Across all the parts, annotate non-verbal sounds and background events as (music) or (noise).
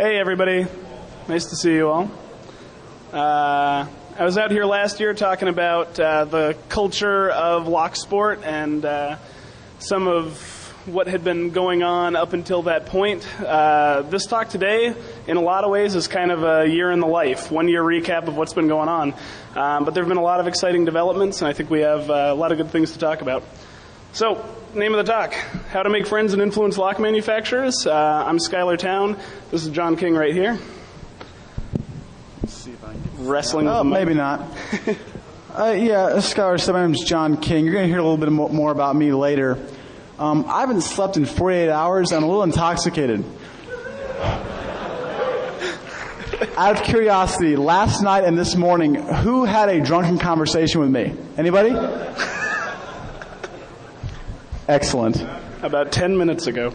Hey, everybody. Nice to see you all. Uh, I was out here last year talking about uh, the culture of lock sport and uh, some of what had been going on up until that point. Uh, this talk today, in a lot of ways, is kind of a year in the life, one year recap of what's been going on. Um, but there have been a lot of exciting developments, and I think we have uh, a lot of good things to talk about. So, name of the talk How to Make Friends and Influence Lock Manufacturers. Uh, I'm Schuyler Towne. This is John King right here. Let's see if I can wrestling with Oh, maybe not. (laughs) uh, yeah, Schuyler, so my name's John King. You're going to hear a little bit more about me later. Um, I haven't slept in 48 hours. I'm a little intoxicated. (laughs) Out of curiosity, last night and this morning, who had a drunken conversation with me? Anybody? Excellent. about 10 minutes ago. (laughs)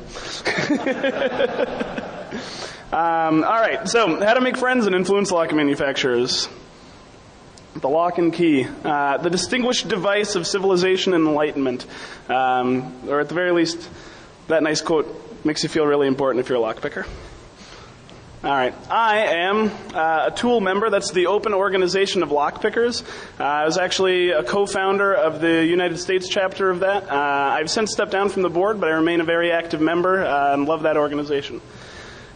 um, all right, so how to make friends and influence lock manufacturers. The lock and key, uh, the distinguished device of civilization and enlightenment, um, or at the very least, that nice quote makes you feel really important if you're a lock picker. All right. I am uh, a TOOOL member. That's the Open Organization of Lockpickers. Uh, I was actually a co-founder of the United States chapter of that. Uh, I've since stepped down from the board, but I remain a very active member uh, and love that organization.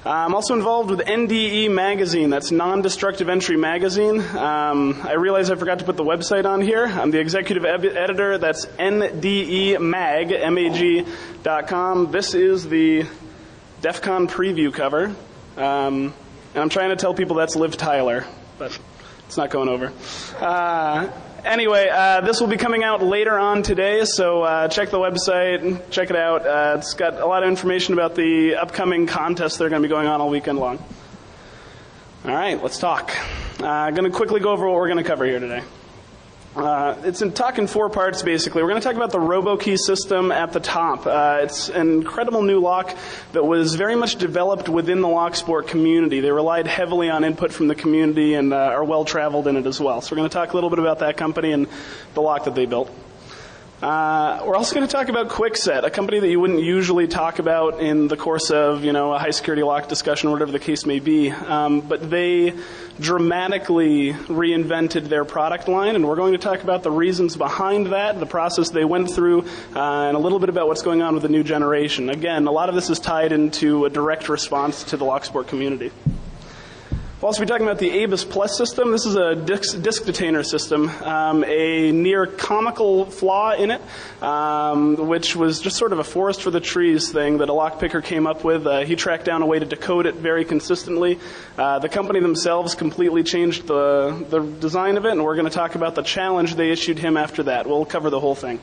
Uh, I'm also involved with NDE Magazine. That's Non-Destructive Entry Magazine. Um, I realize I forgot to put the website on here. I'm the executive eb- editor. That's ndemag, M-A-G, dot com. This is the DEF CON preview cover. Um, and I'm trying to tell people that's Liv Tyler, but it's not going over. Uh, anyway, uh, this will be coming out later on today, so uh, check the website, check it out. Uh, it's got a lot of information about the upcoming contests that are going to be going on all weekend long. All right, let's talk. Uh, I'm going to quickly go over what we're going to cover here today. Uh, it's in talk in four parts, basically. We're going to talk about the RoboKey system at the top. Uh, it's an incredible new lock that was very much developed within the Locksport community. They relied heavily on input from the community and uh, are well traveled in it as well. So we're going to talk a little bit about that company and the lock that they built. Uh, we're also going to talk about Kwikset, a company that you wouldn't usually talk about in the course of, you know, a high security lock discussion or whatever the case may be. Um, but they dramatically reinvented their product line, and we're going to talk about the reasons behind that, the process they went through, uh, and a little bit about what's going on with the new generation. Again, a lot of this is tied into a direct response to the Locksport community. We'll also be talking about the ABUS Plus system. This is a disk, disk detainer system, um, a near comical flaw in it, um, which was just sort of a forest for the trees thing that a lockpicker came up with. Uh, he tracked down a way to decode it very consistently. Uh, the company themselves completely changed the, the design of it, and we're going to talk about the challenge they issued him after that. We'll cover the whole thing.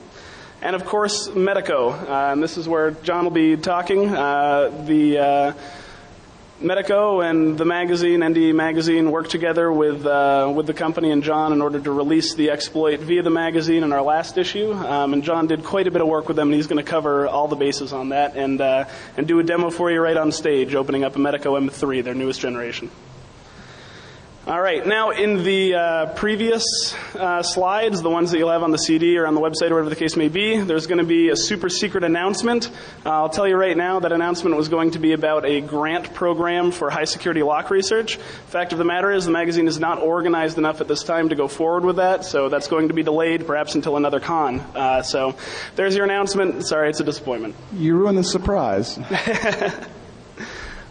And of course, Medeco. Uh, and this is where John will be talking. Uh, the uh, Medeco and the magazine, NDE magazine, worked together with uh, with the company and John in order to release the exploit via the magazine in our last issue. Um, and John did quite a bit of work with them, and he's going to cover all the bases on that and uh, and do a demo for you right on stage, opening up a Medeco M3, their newest generation. All right. Now, in the uh, previous uh, slides, the ones that you'll have on the CD or on the website or whatever the case may be, there's going to be a super secret announcement. Uh, I'll tell you right now that announcement was going to be about a grant program for high security lock research. Fact of the matter is, the magazine is not organized enough at this time to go forward with that, so that's going to be delayed perhaps until another con. Uh, so there's your announcement. Sorry, it's a disappointment. You ruined the surprise. (laughs)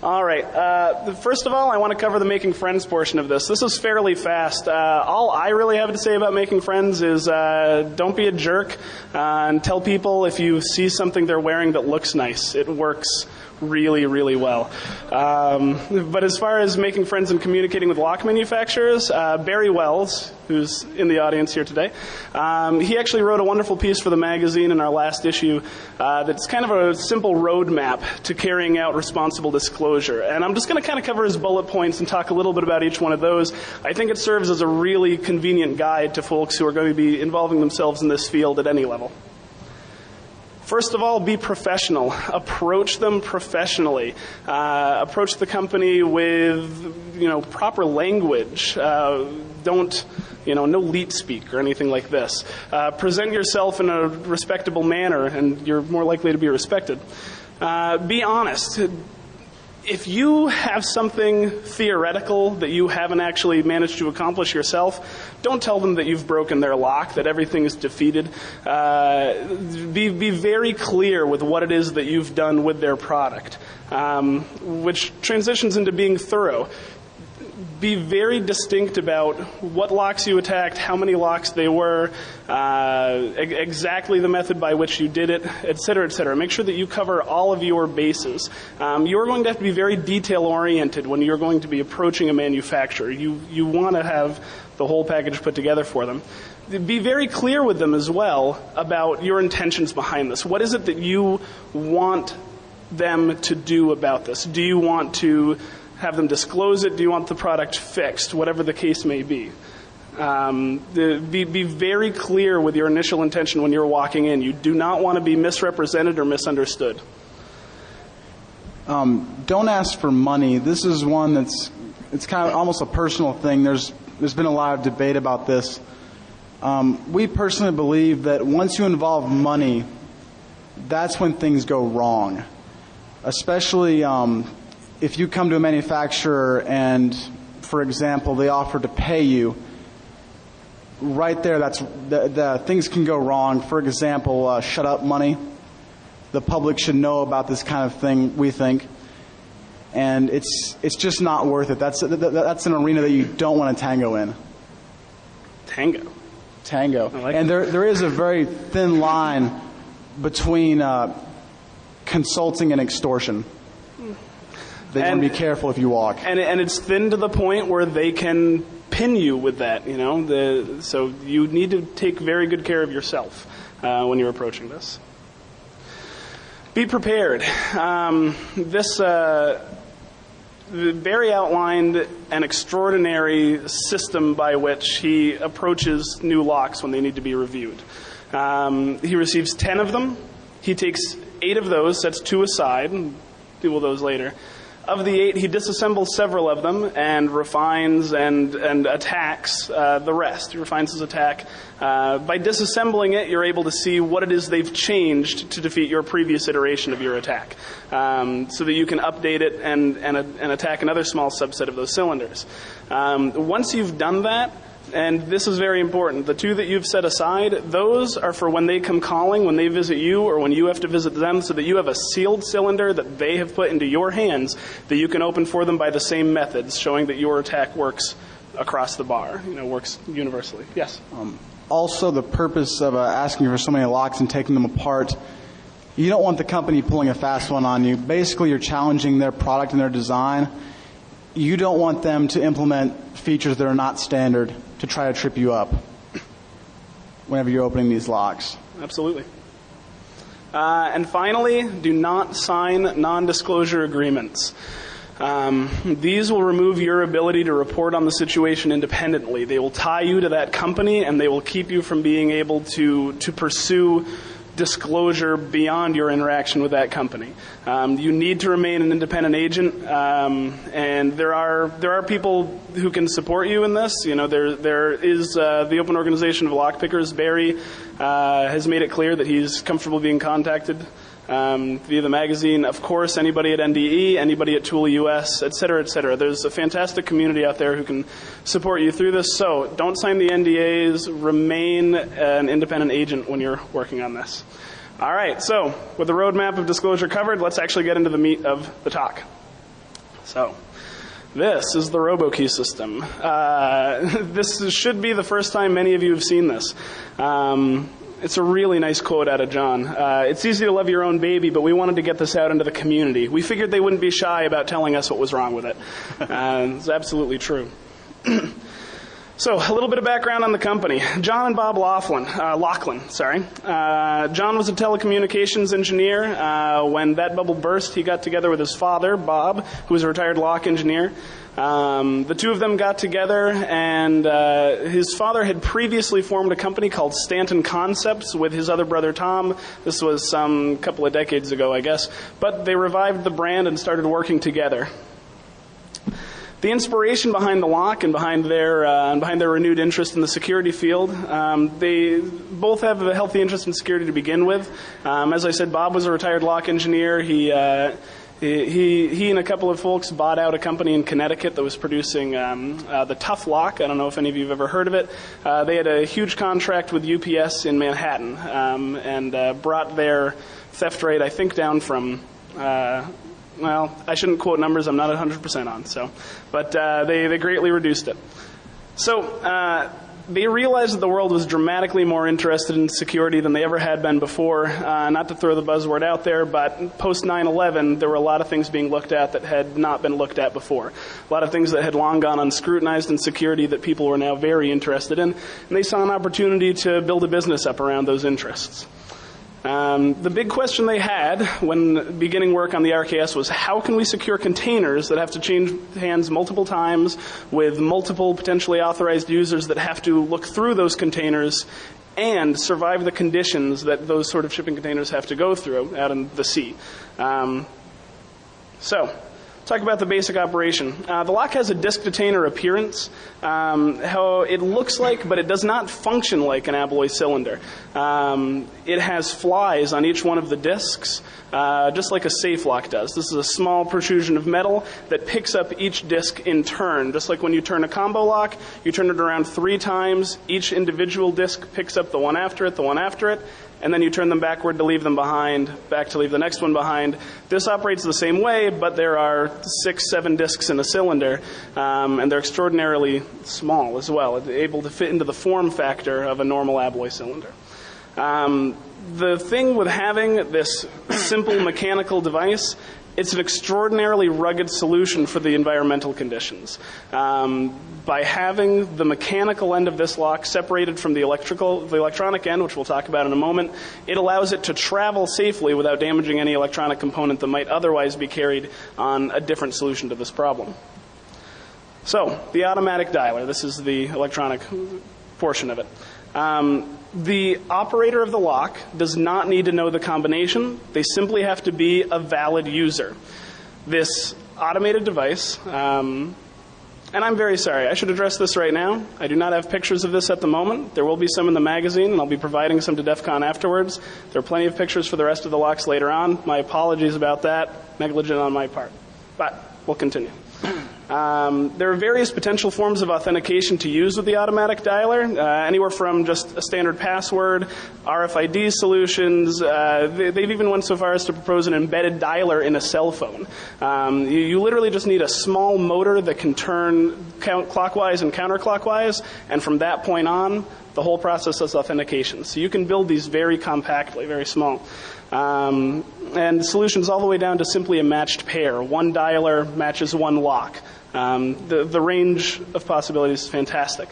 All right. Uh, first of all, I want to cover the making friends portion of this. This is fairly fast. Uh, all I really have to say about making friends is uh, don't be a jerk uh, and tell people if you see something they're wearing that looks nice. It works really, really well. Um, but as far as making friends and communicating with lock manufacturers, uh, Barry Wels, who's in the audience here today, um, he actually wrote a wonderful piece for the magazine in our last issue uh, that's kind of a simple roadmap to carrying out responsible disclosure. And I'm just going to kind of cover his bullet points and talk a little bit about each one of those. I think it serves as a really convenient guide to folks who are going to be involving themselves in this field at any level. First of all, be professional. Approach them professionally. Uh, approach the company with, you know, proper language. Uh, don't, you know, no leet speak or anything like this. Uh, present yourself in a respectable manner, and you're more likely to be respected. Uh, be honest if you have something theoretical that you haven't actually managed to accomplish yourself, don't tell them that you've broken their lock, that everything is defeated. Uh, be, be very clear with what it is that you've done with their product, um, which transitions into being thorough be very distinct about what locks you attacked, how many locks they were, uh, e- exactly the method by which you did it, et cetera, et cetera. Make sure that you cover all of your bases. Um, you're going to have to be very detail oriented when you're going to be approaching a manufacturer. You, you want to have the whole package put together for them. Be very clear with them as well about your intentions behind this. What is it that you want them to do about this? Do you want to have them disclose it? Do you want the product fixed? Whatever the case may be. Um, the, be, be very clear with your initial intention when you're walking in. You do not want to be misrepresented or misunderstood. Um, don't ask for money. This is one that's it's kind of almost a personal thing. There's there's been a lot of debate about this. Um, we personally believe that once you involve money, that's when things go wrong. Especially um, if you come to a manufacturer and, for example, they offer to pay you. Right there, that's the, the things can go wrong. For example, uh, shut up money the public should know about this kind of thing. We think, and it's it's just not worth it. That's that's an arena that you don't want to tango in. Tango. Tango. like and there there is a very thin line between uh, consulting and extortion. They want And- to be careful if you walk. and and it's thin to the point where they can pin you with that. You know, the so you need to take very good care of yourself uh, when you're approaching this. Be prepared. Um, this. Uh, Barry outlined an extraordinary system by which he approaches new locks when they need to be reviewed. Um, he receives 10 of them. He takes eight of those, sets two aside, and deal with those later. Of the eight, he disassembles several of them and refines and, and attacks uh, the rest. He refines his attack. Uh, by disassembling it, you're able to see what it is they've changed to defeat your previous iteration of your attack, um, so that you can update it and, and, and attack another small subset of those cylinders. Um, once you've done that, and this is very important. The two that you've set aside, those are for when they come calling, when they visit you, or when you have to visit them, so that you have a sealed cylinder that they have put into your hands that you can open for them by the same methods, showing that your attack works across the bar, you know, works universally. Yes? also the purpose of uh, asking for so many locks and taking them apart you don't want the company pulling a fast one on you basically you're challenging their product and their design you don't want them to implement features that are not standard to try to trip you up whenever you're opening these locks Absolutely. Uh, and finally, do not sign non disclosure agreements. Um, these will remove your ability to report on the situation independently. They will tie you to that company and they will keep you from being able to, to pursue disclosure beyond your interaction with that company. Um, you need to remain an independent agent, um, and there are there are people who can support you in this. You know, there there is uh, the Open Organization of Lockpickers. Barry uh, has made it clear that he's comfortable being contacted um, via the magazine. Of course, anybody at NDE, anybody at TOOOL US, et cetera, et cetera. There's a fantastic community out there who can support you through this. So don't sign the NDAs. Remain an independent agent when you're working on this. All right. So with the roadmap of disclosure covered, let's actually get into the meat of the talk. So. This is the RoboKey system. Uh, (laughs) this should be the first time many of you have seen this. Um, it's a really nice quote out of John. Uh, it's easy to love your own baby, but we wanted to get this out into the community. We figured they wouldn't be shy about telling us what was wrong with it. (laughs) Uh, it's absolutely true. (clears throat) So, a little bit of background on the company. John and Bob Laughlin, uh, Laughlin, sorry. Uh, John was a telecommunications engineer. Uh, when that bubble burst, he got together with his father, Bob, who was a retired lock engineer. Um, the two of them got together, and uh, his father had previously formed a company called Stanton Concepts with his other brother Tom. This was some couple of decades ago, I guess. But they revived the brand and started working together. The inspiration behind the lock and behind their uh, and behind their renewed interest in the security field, um, they both have a healthy interest in security to begin with. Um, as I said, Bob was a retired lock engineer. He uh, He, he, and a couple of folks bought out a company in Connecticut that was producing um, uh, the Tough Lock. I don't know if any of you have ever heard of it. Uh, they had a huge contract with UPS in Manhattan um, and uh, brought their theft rate, I think, down from. Uh, well, I shouldn't quote numbers I'm not 100% on. So, but uh, they they greatly reduced it. So uh, they realized that the world was dramatically more interested in security than they ever had been before. Uh, not to throw the buzzword out there, but post 9 11, there were a lot of things being looked at that had not been looked at before. A lot of things that had long gone unscrutinized in security that people were now very interested in. And they saw an opportunity to build a business up around those interests. Um, the big question they had when beginning work on the RKS was how can we secure containers that have to change hands multiple times with multiple potentially authorized users that have to look through those containers and survive the conditions that those sort of shipping containers have to go through out in the sea. Um, so, talk about the basic operation. Uh, the lock has a disk detainer appearance, um, how it looks like, but it does not function like an Abloy cylinder. Um, it has flies on each one of the disks, uh, just like a safe lock does. This is a small protrusion of metal that picks up each disk in turn. Just like when you turn a combo lock, you turn it around three times. Each individual disk picks up the one after it, the one after it, and then you turn them backward to leave them behind, back to leave the next one behind. This operates the same way, but there are six, seven discs in a cylinder, um, and they're extraordinarily small as well, able to fit into the form factor of a normal Abloy cylinder. Um, the thing with having this simple mechanical device it's an extraordinarily rugged solution for the environmental conditions. Um, by having the mechanical end of this lock separated from the electrical, the electronic end, which we'll talk about in a moment, it allows it to travel safely without damaging any electronic component that might otherwise be carried on a different solution to this problem. So, the automatic dialer. This is the electronic portion of it. Um, the operator of the lock does not need to know the combination. They simply have to be a valid user. This automated device, um, and I'm very sorry, I should address this right now. I do not have pictures of this at the moment. There will be some in the magazine, and I'll be providing some to DEF CON afterwards. There are plenty of pictures for the rest of the locks later on. My apologies about that. Negligent on my part. But we'll continue. Um, there are various potential forms of authentication to use with the automatic dialer, uh, anywhere from just a standard password, RFID solutions. Uh, they, have even went so far as to propose an embedded dialer in a cell phone. Um, you, you, literally just need a small motor that can turn clockwise and counterclockwise, and from that point on, the whole process is authentication. So you can build these very compactly, very small. Um, and solutions all the way down to simply a matched pair. One dialer matches one lock. Um, the, the range of possibilities is fantastic.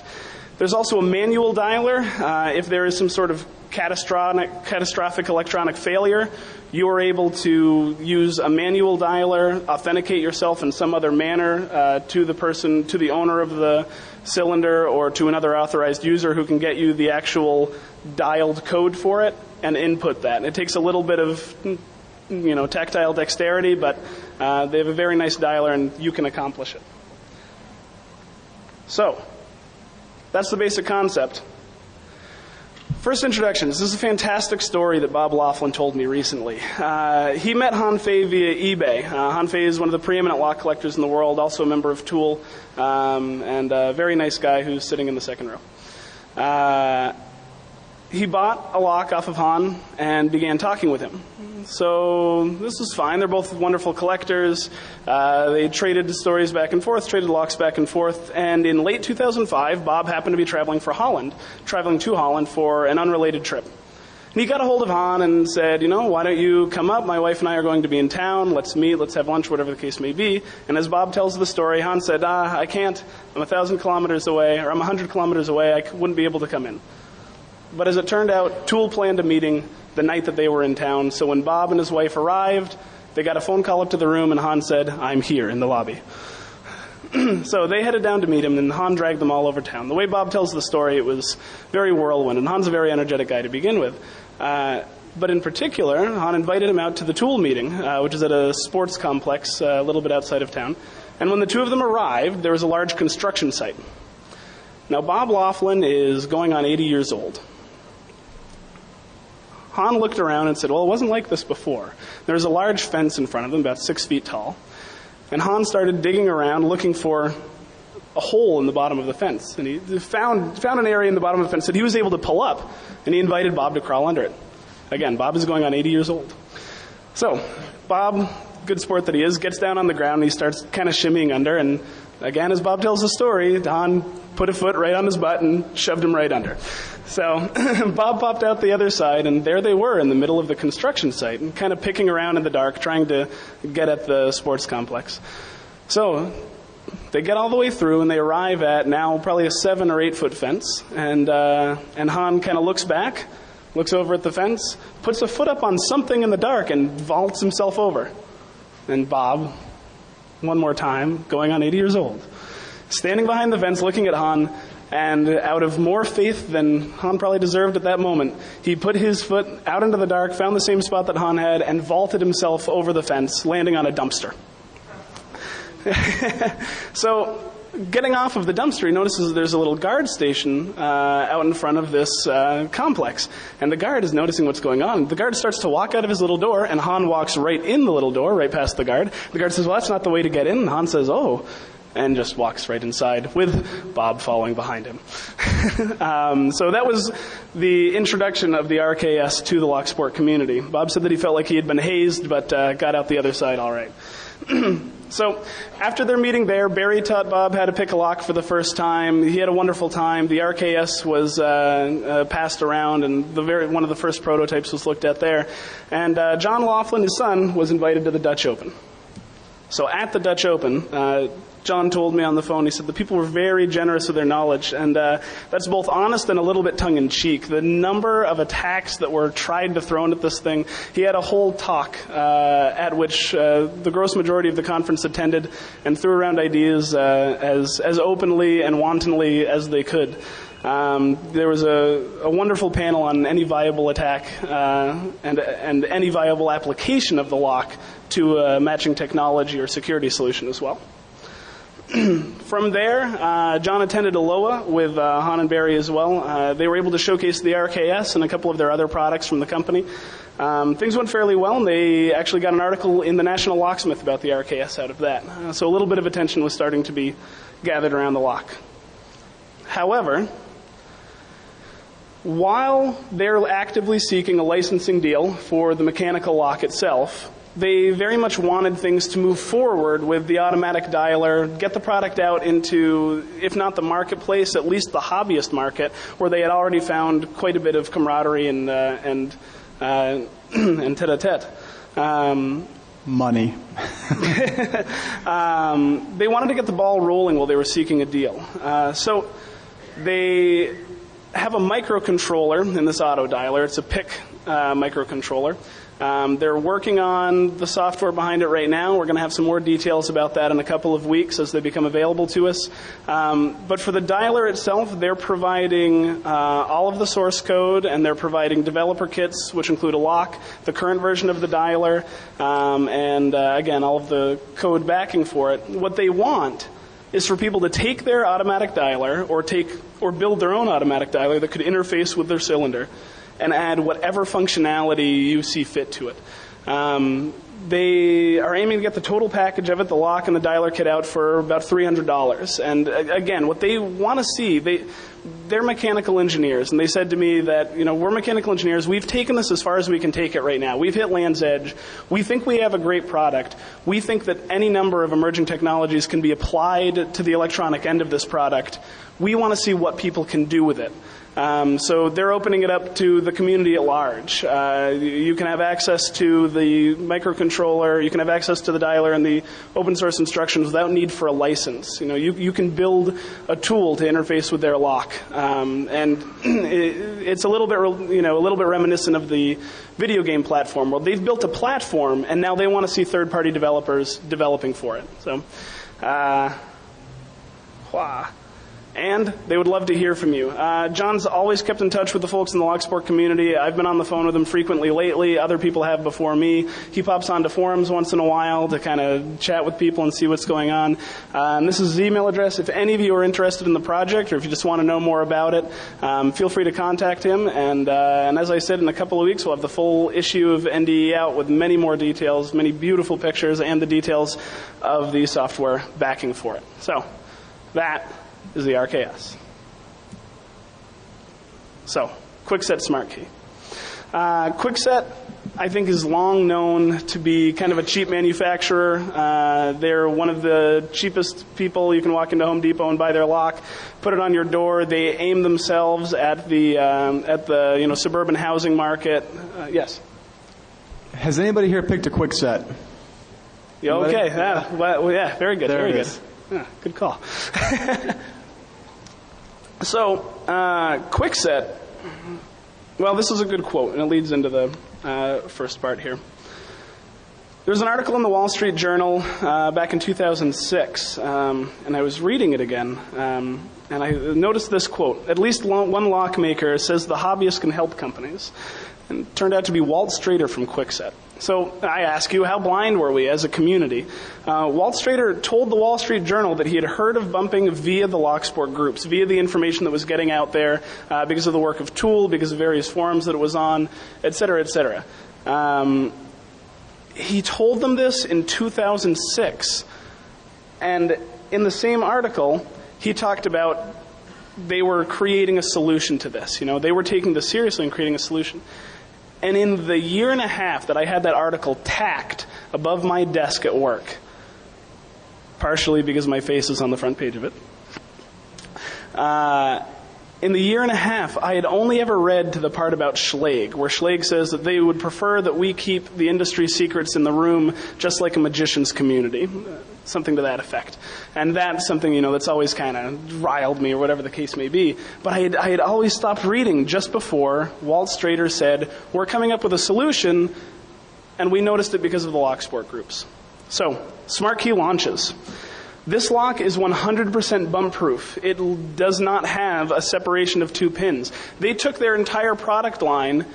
There's also a manual dialer. Uh, if there is some sort of catastrophic, catastrophic electronic failure, you are able to use a manual dialer, authenticate yourself in some other manner uh, to the person, to the owner of the cylinder, or to another authorized user who can get you the actual dialed code for it and input that. It takes a little bit of you know, tactile dexterity, but uh, they have a very nice dialer and you can accomplish it. So, that's the basic concept. First introductions. This is a fantastic story that Bob Laughlin told me recently. Uh, he met Han Fey via eBay. Uh, Han Fey is one of the preeminent lock collectors in the world, also a member of TOOOL, um, and a very nice guy who's sitting in the second row. Uh, he bought a lock off of Han and began talking with him. So this was fine. They're both wonderful collectors. Uh, they traded stories back and forth, traded locks back and forth. And in late 2005, Bob happened to be traveling for Holland, traveling to Holland for an unrelated trip. And he got a hold of Han and said, you know, why don't you come up? My wife and I are going to be in town. Let's meet. Let's have lunch, whatever the case may be. And as Bob tells the story, Han said, ah, I can't. I'm a thousand kilometers away, or I'm a hundred kilometers away. I wouldn't be able to come in. But as it turned out, TOOOL planned a meeting the night that they were in town. So when Bob and his wife arrived, they got a phone call up to the room, and Han said, I'm here in the lobby. (clears throat) so they headed down to meet him, and Han dragged them all over town. The way Bob tells the story, it was very whirlwind, and Han's a very energetic guy to begin with. Uh, but in particular, Han invited him out to the TOOOL meeting, uh, which is at a sports complex uh, a little bit outside of town. And when the two of them arrived, there was a large construction site. Now, Bob Laughlin is going on 80 years old. Han looked around and said, well, it wasn't like this before. There was a large fence in front of them, about six feet tall. And Han started digging around looking for a hole in the bottom of the fence. And he found, found an area in the bottom of the fence that he was able to pull up. And he invited Bob to crawl under it. Again, Bob is going on 80 years old. So, Bob, good sport that he is, gets down on the ground and he starts kind of shimmying under. And again, as Bob tells the story, Han put a foot right on his butt and shoved him right under. So (laughs) Bob popped out the other side, and there they were in the middle of the construction site, and kind of picking around in the dark, trying to get at the sports complex. So they get all the way through, and they arrive at now probably a seven or eight foot fence, and uh, and Han kind of looks back, looks over at the fence, puts a foot up on something in the dark, and vaults himself over. And Bob, one more time, going on 80 years old, standing behind the fence, looking at Han, and out of more faith than Han probably deserved at that moment, he put his foot out into the dark, found the same spot that Han had, and vaulted himself over the fence, landing on a dumpster. (laughs) so, getting off of the dumpster, he notices there's a little guard station uh, out in front of this uh, complex. And the guard is noticing what's going on. The guard starts to walk out of his little door, and Han walks right in the little door, right past the guard. The guard says, Well, that's not the way to get in. And Han says, Oh, and just walks right inside with Bob following behind him. (laughs) um, so that was the introduction of the RKS to the Locksport community. Bob said that he felt like he had been hazed, but uh, got out the other side all right. (clears throat) so after their meeting there, Barry taught Bob how to pick a lock for the first time. He had a wonderful time. The RKS was uh, uh, passed around, and the very, one of the first prototypes was looked at there. And uh, John Laughlin, his son, was invited to the Dutch Open. So at the Dutch Open, uh, John told me on the phone, he said the people were very generous with their knowledge, and uh, that's both honest and a little bit tongue in cheek. The number of attacks that were tried to throw at this thing, he had a whole talk uh, at which uh, the gross majority of the conference attended and threw around ideas uh, as, as openly and wantonly as they could. Um, there was a, a, wonderful panel on any viable attack uh, and, and any viable application of the lock to a matching technology or security solution as well. (clears throat) From there, uh, John attended ALOA with uh, Han and Barry as well. Uh, they were able to showcase the RKS and a couple of their other products from the company. Um, things went fairly well, and they actually got an article in the National Locksmith about the RKS out of that. Uh, so a little bit of attention was starting to be gathered around the lock. However, while they're actively seeking a licensing deal for the mechanical lock itself, they very much wanted things to move forward with the automatic dialer, get the product out into, if not the marketplace, at least the hobbyist market, where they had already found quite a bit of camaraderie and uh, and uh, (clears throat) and tete-a-tete. Um, Money. (laughs) um, they wanted to get the ball rolling while they were seeking a deal. Uh, so they have a microcontroller in this auto dialer. It's a PIC uh, microcontroller. Um, they're working on the software behind it right now. We're going to have some more details about that in a couple of weeks as they become available to us. Um, but for the dialer itself, they're providing uh, all of the source code and they're providing developer kits, which include a lock, the current version of the dialer, um, and uh, again, all of the code backing for it. What they want is for people to take their automatic dialer or take or build their own automatic dialer that could interface with their cylinder and add whatever functionality you see fit to it. Um, they are aiming to get the total package of it, the lock and the dialer kit out for about $300. And uh, again, what they want to see, they, they're mechanical engineers, and they said to me that, you know, we're mechanical engineers. We've taken this as far as we can take it right now. We've hit land's edge. We think we have a great product. We think that any number of emerging technologies can be applied to the electronic end of this product. We want to see what people can do with it. Um, so they're opening it up to the community at large. Uh, you can have access to the microcontroller, you can have access to the dialer and the open source instructions without need for a license. You know, you, you can build a tool to interface with their lock, um, and (clears throat) it, it's a little bit, you know, a little bit reminiscent of the video game platform. Well, they've built a platform, and now they want to see third-party developers developing for it. So, uh, wow. And they would love to hear from you. Uh, John's always kept in touch with the folks in the Locksport community. I've been on the phone with him frequently lately. Other people have before me. He pops onto forums once in a while to kind of chat with people and see what's going on. Uh, this is his email address. If any of you are interested in the project or if you just want to know more about it, um, feel free to contact him. And, uh, and as I said, in a couple of weeks, we'll have the full issue of NDE out with many more details, many beautiful pictures, and the details of the software backing for it. So, that is the RKS. So, Kwikset Smart Key. Uh, Kwikset, I think, is long known to be kind of a cheap manufacturer. Uh, they're one of the cheapest people. You can walk into Home Depot and buy their lock, put it on your door. They aim themselves at the um, at the you know suburban housing market. Uh, yes. Has anybody here picked a Kwikset? Yeah, okay. Yeah, well, yeah, very good. There very good. Yeah, good call. (laughs) so, uh, Kwikset. Well, this is a good quote, and it leads into the uh, first part here. There was an article in the Wall Street Journal uh, back in 2006, um, and I was reading it again, um, and I noticed this quote. At least one lockmaker says the hobbyist can help companies. And it turned out to be Walt Strader from Kwikset. So I ask you, how blind were we as a community? Uh, Walt Strader told the Wall Street Journal that he had heard of bumping via the Locksport groups, via the information that was getting out there, uh, because of the work of TOOOL, because of various forums that it was on, et cetera, et cetera. Um, he told them this in 2006. And in the same article, he talked about they were creating a solution to this. You know, they were taking this seriously and creating a solution. And in the year and a half that I had that article tacked above my desk at work, partially because my face is on the front page of it, uh, in the year and a half, I had only ever read to the part about Schlage, where Schlage says that they would prefer that we keep the industry secrets in the room just like a magician's community. Something to that effect. And that's something, you know, that's always kind of riled me or whatever the case may be. But I had, I had always stopped reading just before Walt Strader said, we're coming up with a solution, and we noticed it because of the Locksport groups. So, Smart Key launches. This lock is 100% bump proof. It does not have a separation of two pins. They took their entire product line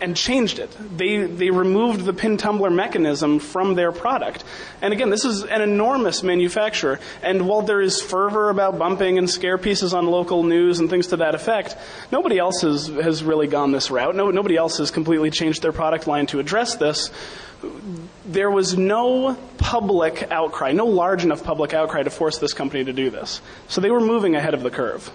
and changed it. They, they removed the pin tumbler mechanism from their product. And again, this is an enormous manufacturer. And while there is fervor about bumping and scare pieces on local news and things to that effect, nobody else has, has really gone this route. No, nobody else has completely changed their product line to address this there was no public outcry, no large enough public outcry to force this company to do this. So they were moving ahead of the curve.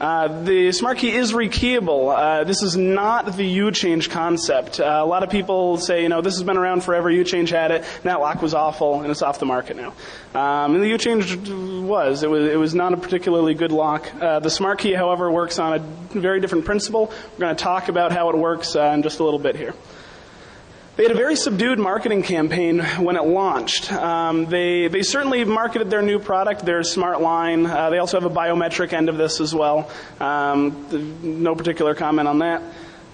Uh, the smart key is rekeyable. Uh, this is not the U-change concept. Uh, a lot of people say, you know, this has been around forever. U-change had it. and That lock was awful, and it's off the market now. Um, and the U-change was. It was. It was not a particularly good lock. Uh, the smart key, however, works on a very different principle. We're going to talk about how it works uh, in just a little bit here. They had a very subdued marketing campaign when it launched. Um, they, they certainly marketed their new product, their smart line. Uh, they also have a biometric end of this as well. Um, no particular comment on that.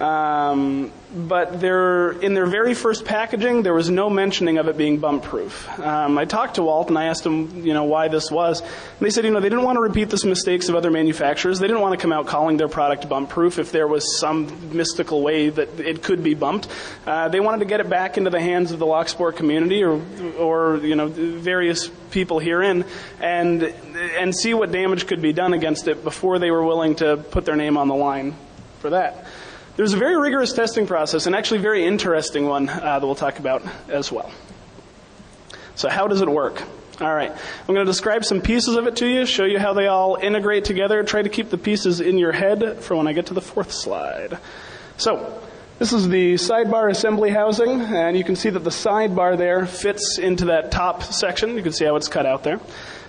Um, but they're, in their very first packaging, there was no mentioning of it being bump proof. Um, I talked to Walt and I asked him, you know, why this was. And they said, you know, they didn't want to repeat the mistakes of other manufacturers. They didn't want to come out calling their product bump proof if there was some mystical way that it could be bumped. Uh, they wanted to get it back into the hands of the Locksport community or, or you know, various people herein and, and see what damage could be done against it before they were willing to put their name on the line for that. There's a very rigorous testing process, and actually very interesting one uh, that we'll talk about as well. So, how does it work? All right, I'm going to describe some pieces of it to you, show you how they all integrate together. Try to keep the pieces in your head for when I get to the fourth slide. So, this is the sidebar assembly housing, and you can see that the sidebar there fits into that top section. You can see how it's cut out there.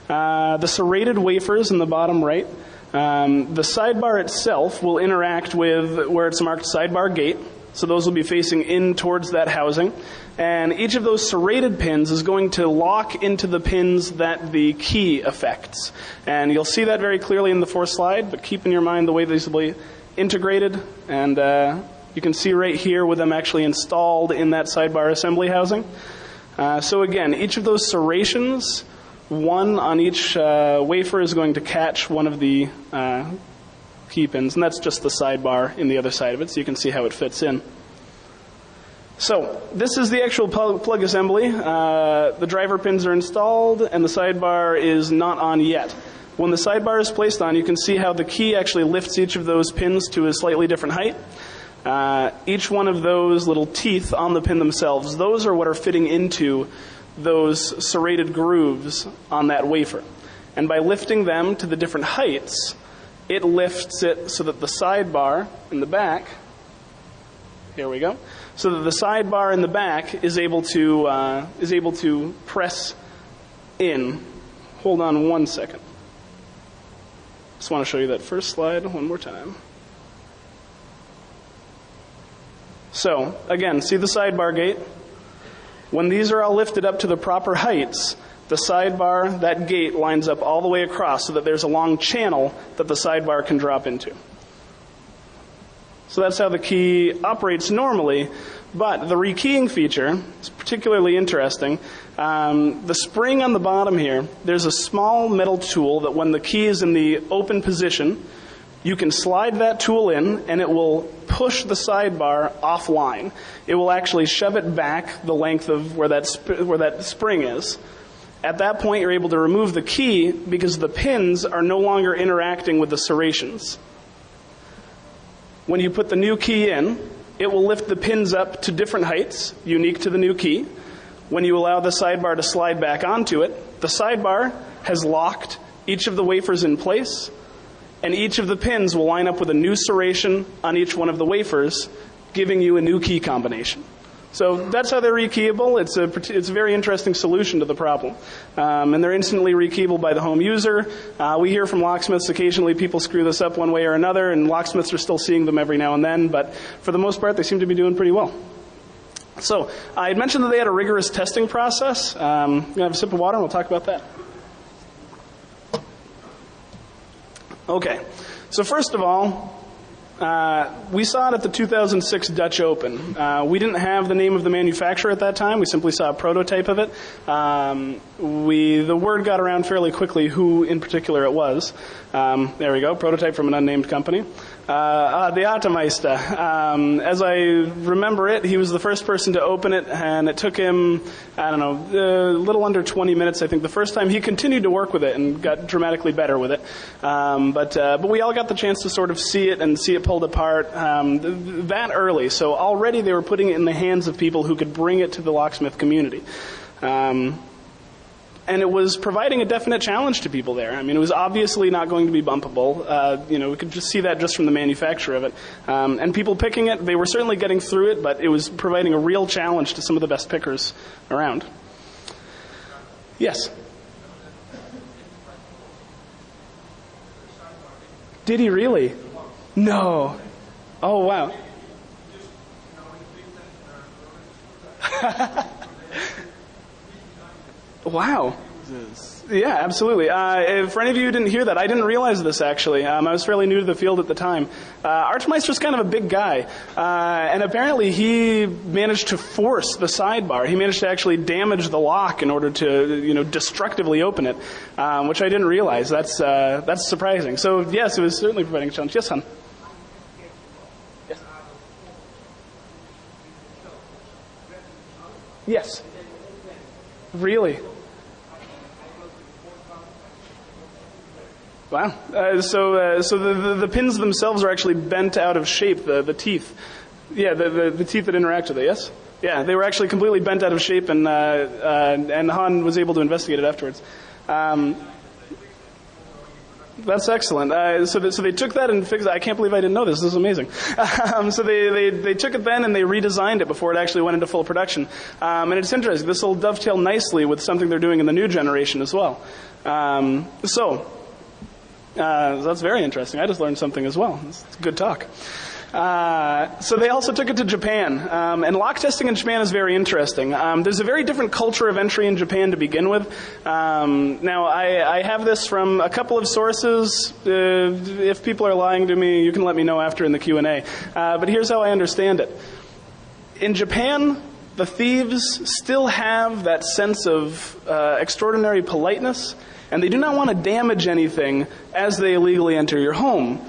Uh, the serrated wafers in the bottom right. Um, the sidebar itself will interact with where it's marked sidebar gate. So those will be facing in towards that housing. And each of those serrated pins is going to lock into the pins that the key affects. And you'll see that very clearly in the fourth slide, but keep in your mind the way these will be integrated. And uh, you can see right here with them actually installed in that sidebar assembly housing. Uh, so again, each of those serrations one on each uh, wafer is going to catch one of the uh, key pins, and that's just the sidebar in the other side of it, so you can see how it fits in. So this is the actual plug assembly. Uh, the driver pins are installed, and the sidebar is not on yet. When the sidebar is placed on, you can see how the key actually lifts each of those pins to a slightly different height. Uh, each one of those little teeth on the pin themselves, those are what are fitting into those serrated grooves on that wafer. And by lifting them to the different heights, it lifts it so that the sidebar in the back, here we go, so that the sidebar in the back is able to, uh, is able to press in. Hold on one second. Just want to show you that first slide one more time. So, again, see the sidebar gate? When these are all lifted up to the proper heights, the sidebar, that gate lines up all the way across so that there's a long channel that the sidebar can drop into. So that's how the key operates normally, but the rekeying feature is particularly interesting. Um, the spring on the bottom here, there's a small metal tool that when the key is in the open position, you can slide that tool in and it will push the sidebar offline. It will actually shove it back the length of where that, sp- where that spring is. At that point, you're able to remove the key because the pins are no longer interacting with the serrations. When you put the new key in, it will lift the pins up to different heights, unique to the new key. When you allow the sidebar to slide back onto it, the sidebar has locked each of the wafers in place and each of the pins will line up with a new serration on each one of the wafers, giving you a new key combination. So that's how they're rekeyable. It's a, it's a very interesting solution to the problem. Um, and they're instantly rekeyable by the home user. Uh, we hear from locksmiths occasionally people screw this up one way or another, and locksmiths are still seeing them every now and then, but for the most part, they seem to be doing pretty well. So I had mentioned that they had a rigorous testing process. Um, I'm going to have a sip of water and we'll talk about that. Okay, so first of all, uh, we saw it at the 2006 Dutch Open. Uh, we didn't have the name of the manufacturer at that time. We simply saw a prototype of it. Um, we the word got around fairly quickly who in particular it was. Um, there we go, prototype from an unnamed company. Uh, uh, the Atomeister. Um, as I remember it, he was the first person to open it, and it took him, I don't know, a little under 20 minutes, I think, the first time. He continued to work with it and got dramatically better with it. Um, but, uh, but we all got the chance to sort of see it and see it pulled apart um, that early. So already they were putting it in the hands of people who could bring it to the locksmith community. Um, and it was providing a definite challenge to people there. I mean, it was obviously not going to be bumpable. Uh, you know, we could just see that just from the manufacture of it. Um, and people picking it, they were certainly getting through it, but it was providing a real challenge to some of the best pickers around. Yes. Did he really? No. Oh wow. (laughs) Wow. Yeah, absolutely. Uh, for any of you who didn't hear that, I didn't realize this actually. Um, I was fairly new to the field at the time. Uh, Archmeister's kind of a big guy, uh, and apparently he managed to force the sidebar. He managed to actually damage the lock in order to, you know, destructively open it, um, which I didn't realize. That's uh, that's surprising. So yes, it was certainly providing a challenge. Yes, hon. Yes. Yes. Really? Wow. Uh, so, uh, so the, the, the, pins themselves are actually bent out of shape, the, the teeth. Yeah, the, the, the teeth that interact with it, yes? Yeah, they were actually completely bent out of shape, and, uh, uh and Han was able to investigate it afterwards. Um, that's excellent. Uh, so, so they took that and fixed it. I can't believe I didn't know this. This is amazing. (laughs) Um, so they, they, they took it then and they redesigned it before it actually went into full production. Um, and it's interesting. This will dovetail nicely with something they're doing in the new generation as well. Um, so uh, that's very interesting. I just learned something as well. It's good talk. Uh, so they also took it to Japan, um, and lock testing in Japan is very interesting. Um, there's a very different culture of entry in Japan to begin with. Um, now, I, I, have this from a couple of sources. Uh, if people are lying to me, you can let me know after in the Q and A. Uh, but here's how I understand it. In Japan, the thieves still have that sense of uh, extraordinary politeness, and they do not want to damage anything as they illegally enter your home.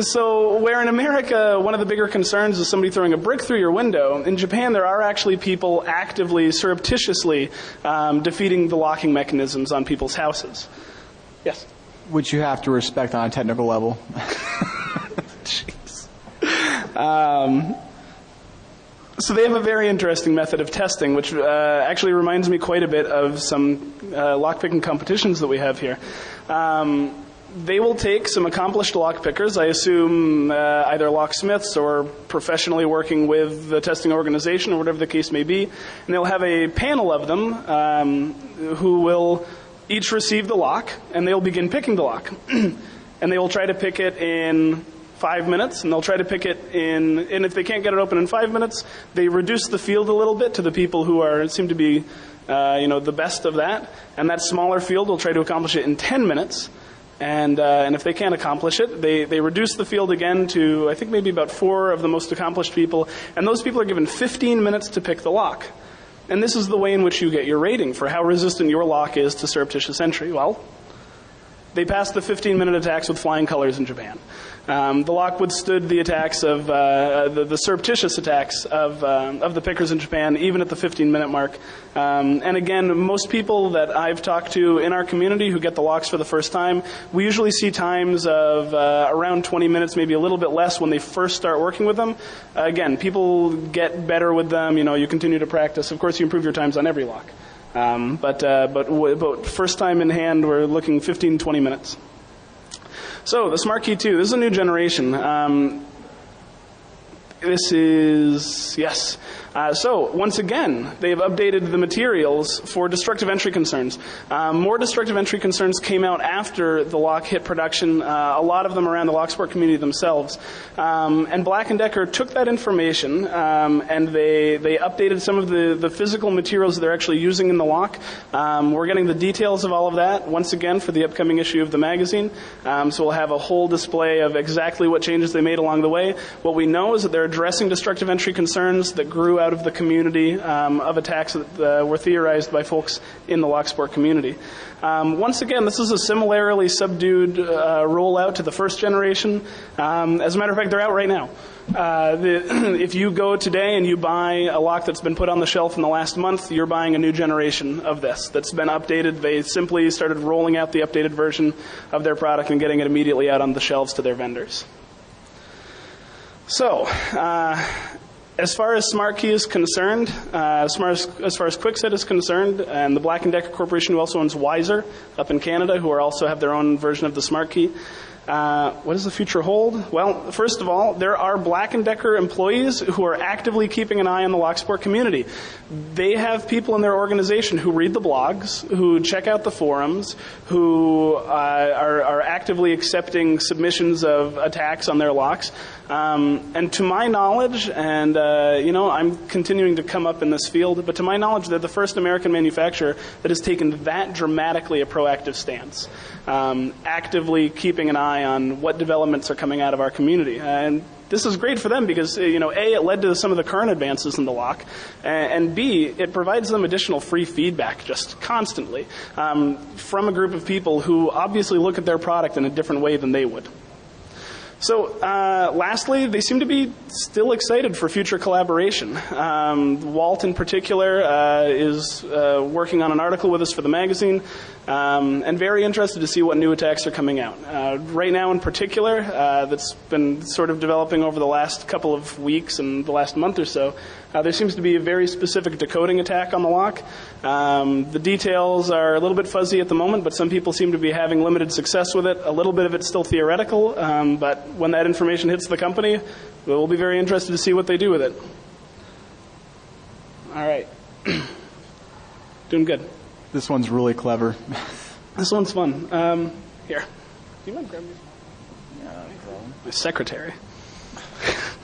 So, where in America, one of the bigger concerns is somebody throwing a brick through your window, in Japan, there are actually people actively, surreptitiously um, defeating the locking mechanisms on people's houses. Yes? Which you have to respect on a technical level. (laughs) Jeez. Um, so they have a very interesting method of testing, which uh, actually reminds me quite a bit of some uh, lockpicking competitions that we have here. Um, they will take some accomplished lockpickers, I assume uh, either locksmiths or professionally working with the testing organization or whatever the case may be, and they'll have a panel of them um, who will each receive the lock, and they'll begin picking the lock. (clears throat) and they will try to pick it in five minutes, and they'll try to pick it in, and if they can't get it open in five minutes, they reduce the field a little bit to the people who are, seem to be, uh, you know, the best of that, and that smaller field will try to accomplish it in 10 minutes, and, uh, and if they can't accomplish it, they, they reduce the field again to, I think maybe about four of the most accomplished people, and those people are given 15 minutes to pick the lock. And this is the way in which you get your rating for how resistant your lock is to surreptitious entry. Well, they passed the 15 minute attacks with flying colors in Japan. Um, the lock withstood the attacks of uh, the, the, surreptitious attacks of uh, of the pickers in Japan, even at the 15 minute mark. Um, and again, most people that I've talked to in our community who get the locks for the first time, we usually see times of uh, around 20 minutes, maybe a little bit less when they first start working with them. again, people get better with them. You know, you continue to practice. Of course, you improve your times on every lock. Um, but, uh, but, but first time in hand, we're looking 15, 20 minutes. So the Smart Key 2, this is a new generation. Um, this is, yes. Uh, so, once again, they've updated the materials for destructive entry concerns. Um, more destructive entry concerns came out after the lock hit production, uh, a lot of them around the Locksport community themselves. Um, and Black & Decker took that information um, and they, they updated some of the, the physical materials that they're actually using in the lock. Um, we're getting the details of all of that, once again, for the upcoming issue of the magazine. Um, so we'll have a whole display of exactly what changes they made along the way. What we know is that they're addressing destructive entry concerns that grew out of the community um, of attacks that uh, were theorized by folks in the Locksport community. Um, once again, this is a similarly subdued uh, rollout to the first generation. Um, as a matter of fact, they're out right now. Uh, the, (clears throat) if you go today and you buy a lock that's been put on the shelf in the last month, you're buying a new generation of this that's been updated. They simply started rolling out the updated version of their product and getting it immediately out on the shelves to their vendors. So, uh, as far as SmartKey is concerned, uh, as, far as, as far as Kwikset is concerned, and the Black & Decker Corporation, who also owns Weiser up in Canada, who also have their own version of the SmartKey, uh, what does the future hold? Well, first of all, there are Black & Decker employees who are actively keeping an eye on the Locksport community. They have people in their organization who read the blogs, who check out the forums, who uh, are, are, actively accepting submissions of attacks on their locks. Um, and to my knowledge, and uh, you know, I'm continuing to come up in this field, but to my knowledge, they're the first American manufacturer that has taken that dramatically a proactive stance, um, actively keeping an eye on what developments are coming out of our community. And this is great for them because you know a it led to some of the current advances in the lock, and b it provides them additional free feedback just constantly um, from a group of people who obviously look at their product in a different way than they would. So, uh, lastly, they seem to be still excited for future collaboration. Um, Walt, in particular, uh, is uh, working on an article with us for the magazine, um, and very interested to see what new attacks are coming out. Uh, right now, in particular, uh, that's been sort of developing over the last couple of weeks and the last month or so. Uh, there seems to be a very specific decoding attack on the lock. Um, the details are a little bit fuzzy at the moment, but some people seem to be having limited success with it. A little bit of it's still theoretical, um, but when that information hits the company, we'll be very interested to see what they do with it. All right. (clears throat) Doing good. This one's really clever. (laughs) this one's fun. Um, here. Do you mind grabbing Yeah, My secretary. (laughs)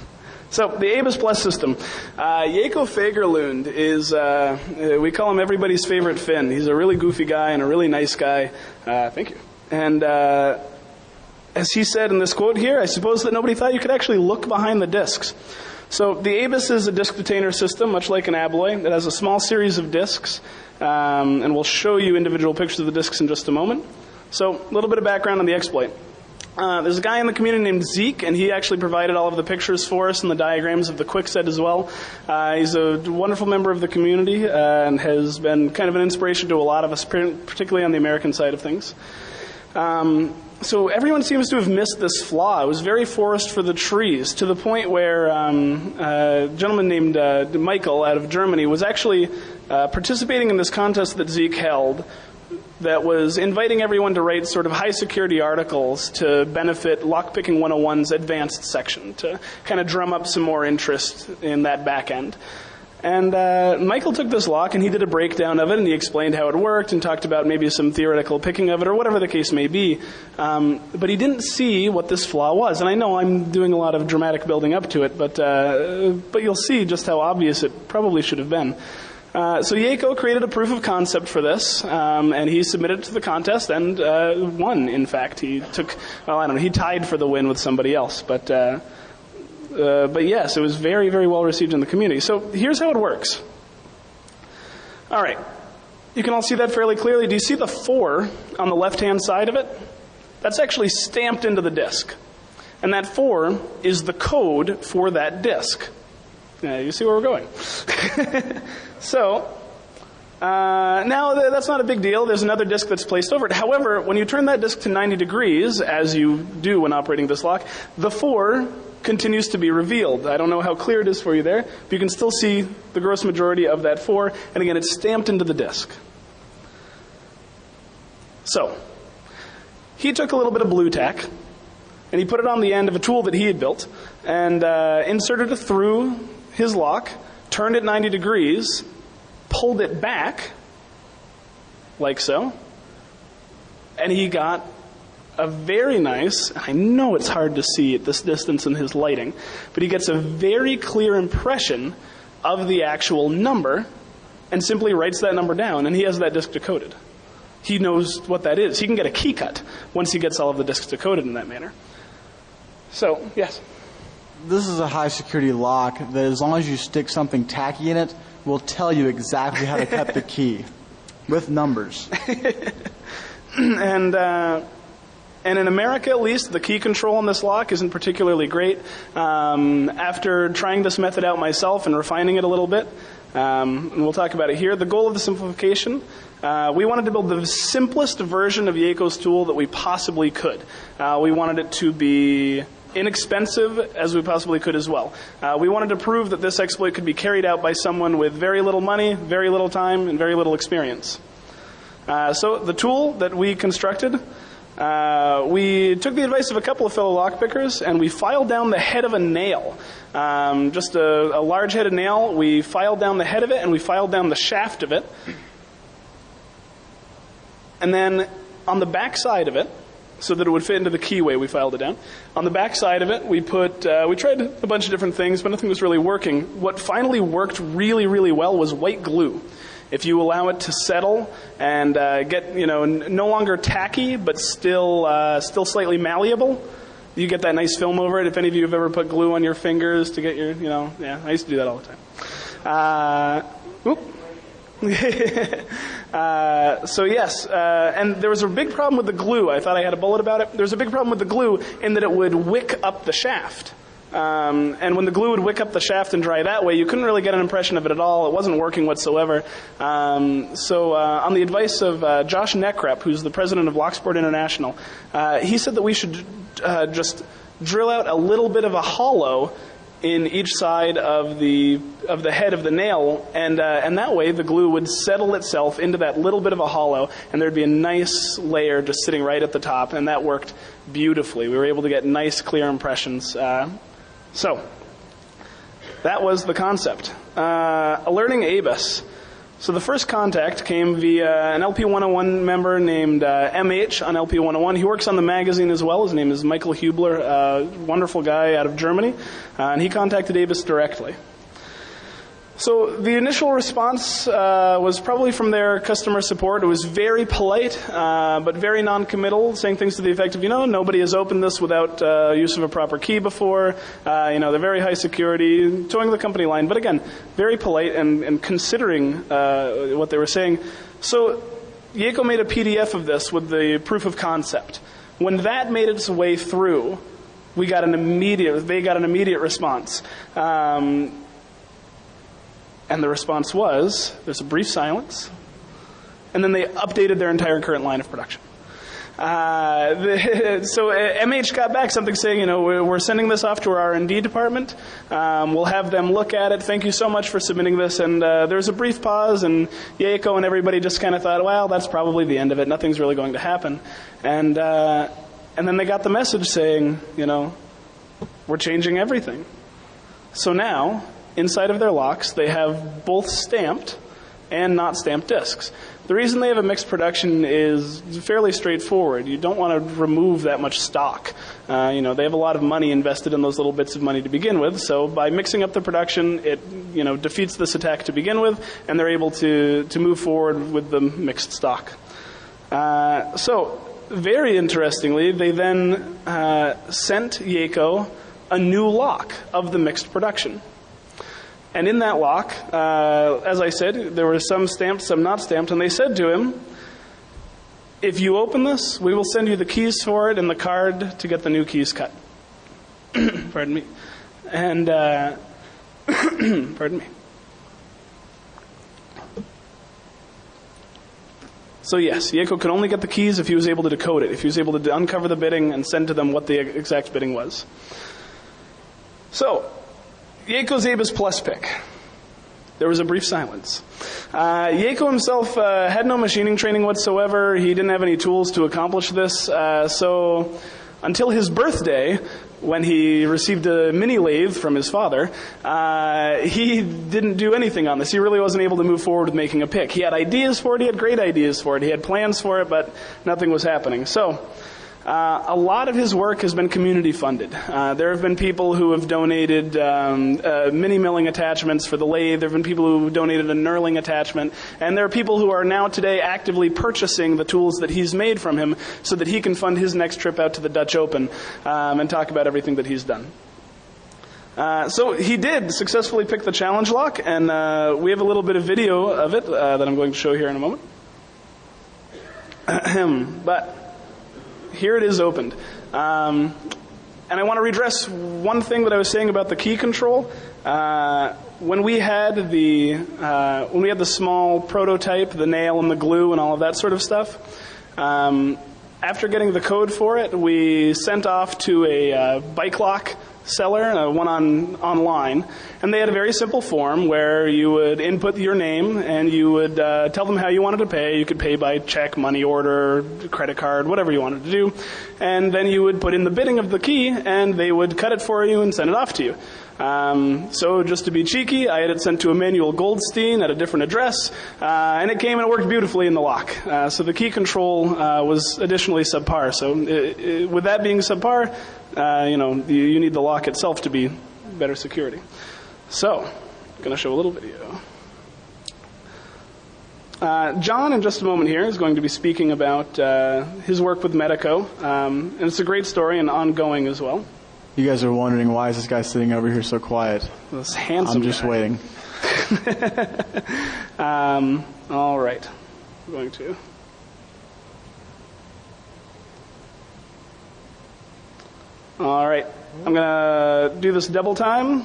So the ABUS Plus system. Uh, Jaakko Fagerlund is, uh, we call him everybody's favorite Finn. He's a really goofy guy and a really nice guy. Uh, thank you. And uh, as he said in this quote here, I suppose that nobody thought you could actually look behind the discs. So the ABUS is a disk detainer system, much like an Abloy. It has a small series of disks, um, and we'll show you individual pictures of the disks in just a moment. So a little bit of background on the exploit. Uh, there's a guy in the community named Zeke, and he actually provided all of the pictures for us and the diagrams of the Kwikset as well. Uh, he's a wonderful member of the community uh, and has been kind of an inspiration to a lot of us, particularly on the American side of things. Um, so everyone seems to have missed this flaw. It was very forest for the trees to the point where um, a gentleman named uh, Michael out of Germany was actually uh, participating in this contest that Zeke held that was inviting everyone to write sort of high security articles to benefit Lockpicking 101's advanced section to kind of drum up some more interest in that back end. And uh, Michael took this lock and he did a breakdown of it and he explained how it worked and talked about maybe some theoretical picking of it or whatever the case may be. Um, but he didn't see what this flaw was. And I know I'm doing a lot of dramatic building up to it, but, uh, but you'll see just how obvious it probably should have been. Uh, so Jaakko created a proof of concept for this, um, and he submitted it to the contest and uh, won. In fact, he took well, I don't know, he tied for the win with somebody else, but uh, uh, but yes, it was very very well received in the community. So here's how it works. All right, you can all see that fairly clearly. Do you see the four on the left hand side of it? That's actually stamped into the disk, and that four is the code for that disk. You see where we're going. (laughs) so, uh, now that's not a big deal. There's another disk that's placed over it. However, when you turn that disk to 90 degrees, as you do when operating this lock, the 4 continues to be revealed. I don't know how clear it is for you there, but you can still see the gross majority of that 4, and again, it's stamped into the disk. So, he took a little bit of Blu Tack, and he put it on the end of a tool that he had built, and uh, inserted it through his lock, turned it 90 degrees, pulled it back, like so, and he got a very nice, I know it's hard to see at this distance in his lighting, but he gets a very clear impression of the actual number and simply writes that number down, and he has that disk decoded. He knows what that is. He can get a key cut once he gets all of the disks decoded in that manner. So, yes this is a high security lock that as long as you stick something tacky in it, will tell you exactly how to cut the (laughs) key with numbers. (laughs) and uh, and in America, at least, the key control on this lock isn't particularly great. Um, after trying this method out myself and refining it a little bit, um, and we'll talk about it here, the goal of the simplification uh, we wanted to build the simplest version of Jaakko's tool that we possibly could. Uh, we wanted it to be inexpensive as we possibly could as well. Uh, we wanted to prove that this exploit could be carried out by someone with very little money, very little time, and very little experience. Uh, so the tool that we constructed, uh, we took the advice of a couple of fellow lockpickers and we filed down the head of a nail. Um, just a, a large headed nail. We filed down the head of it and we filed down the shaft of it. And then on the back side of it, so that it would fit into the keyway. We filed it down. On the back side of it, we put uh, we tried a bunch of different things, but nothing was really working. What finally worked really, really well was white glue. If you allow it to settle and uh, get you know n- no longer tacky, but still uh, still slightly malleable, you get that nice film over it. If any of you have ever put glue on your fingers to get your you know yeah, I used to do that all the time. Uh. (laughs) uh, so yes, uh, and there was a big problem with the glue. I thought I had a bullet about it. There was a big problem with the glue in that it would wick up the shaft. Um, and when the glue would wick up the shaft and dry that way, you couldn't really get an impression of it at all. It wasn't working whatsoever. Um, so, uh, on the advice of uh, Josh Nekrep, who's the president of Locksport International, uh, he said that we should uh, just drill out a little bit of a hollow in each side of the of the head of the nail, and uh, and that way the glue would settle itself into that little bit of a hollow, and there'd be a nice layer just sitting right at the top, and that worked beautifully. We were able to get nice, clear impressions. Uh, so that was the concept. Uh, alerting ABUS. So the first contact came via an LP101 member named uh, MH on LP101. He works on the magazine as well. His name is Michael Hubler, a wonderful guy out of Germany, uh, and he contacted ABUS directly. So the initial response uh, was probably from their customer support. It was very polite, uh, but very non-committal, saying things to the effect of, you know, nobody has opened this without uh, use of a proper key before. Uh, you know, they're very high security, toeing the company line. But again, very polite and, and considering uh, what they were saying. So Jaakko made a PDF of this with the proof of concept. When that made its way through, we got an immediate. They got an immediate response. Um, and the response was there's a brief silence, and then they updated their entire current line of production. Uh, the, (laughs) so MH uh, got back something saying, you know, we're sending this off to our R&D department. Um, we'll have them look at it. Thank you so much for submitting this. And uh, there's a brief pause, and Jaakko and everybody just kind of thought, well, that's probably the end of it. Nothing's really going to happen. And uh, and then they got the message saying, you know, we're changing everything. So now inside of their locks, they have both stamped and not stamped discs. The reason they have a mixed production is fairly straightforward. You don't want to remove that much stock. Uh, you know, they have a lot of money invested in those little bits of money to begin with. So by mixing up the production, it you know defeats this attack to begin with, and they're able to to move forward with the mixed stock. Uh, so very interestingly, they then uh, sent Jaakko a new lock of the mixed production. And in that lock, uh, as I said, there were some stamped, some not stamped, and they said to him, If you open this, we will send you the keys for it and the card to get the new keys cut. (clears throat) pardon me. And, uh, (clears throat) pardon me. So yes, Jaakko could only get the keys if he was able to decode it, if he was able to uncover the bitting and send to them what the exact bitting was. So, Jaakko's ABUS Plus pick. There was a brief silence. Uh, himself uh, had no machining training whatsoever. He didn't have any tools to accomplish this. Uh, so, until his birthday, when he received a mini lathe from his father, uh, he didn't do anything on this. He really wasn't able to move forward with making a pick. He had ideas for it, he had great ideas for it, he had plans for it, but nothing was happening. So, uh, a lot of his work has been community funded. Uh, there have been people who have donated um, uh, mini milling attachments for the lathe. There have been people who donated a knurling attachment. And there are people who are now today actively purchasing the tools that he's made from him so that he can fund his next trip out to the Dutch Open um, and talk about everything that he's done. Uh, so he did successfully pick the challenge lock, and uh, we have a little bit of video of it uh, that I'm going to show here in a moment. (clears throat) but here it is opened. Um, and I want to redress one thing that I was saying about the key control. Uh, when we had the uh, when we had the small prototype, the nail and the glue and all of that sort of stuff. Um, after getting the code for it, we sent off to a uh, bike lock seller, uh, one on online, and they had a very simple form where you would input your name and you would uh, tell them how you wanted to pay. You could pay by check, money order, credit card, whatever you wanted to do, and then you would put in the bitting of the key, and they would cut it for you and send it off to you. Um, so just to be cheeky, I had it sent to Emmanuel Goldstein at a different address, uh, and it came and it worked beautifully in the lock. Uh, so the key control uh, was additionally subpar. So it, uh, it, uh, with that being subpar, uh, you know you, you, need the lock itself to be better security. So I'm going to show a little video. John, in just a moment here, is going to be speaking about his work with Medeco, um, and it's a great story and ongoing as well. You guys are wondering why is this guy sitting over here so quiet? This handsome. I'm just guy. waiting. (laughs) um, all right, I'm going to. All right, I'm gonna do this double time.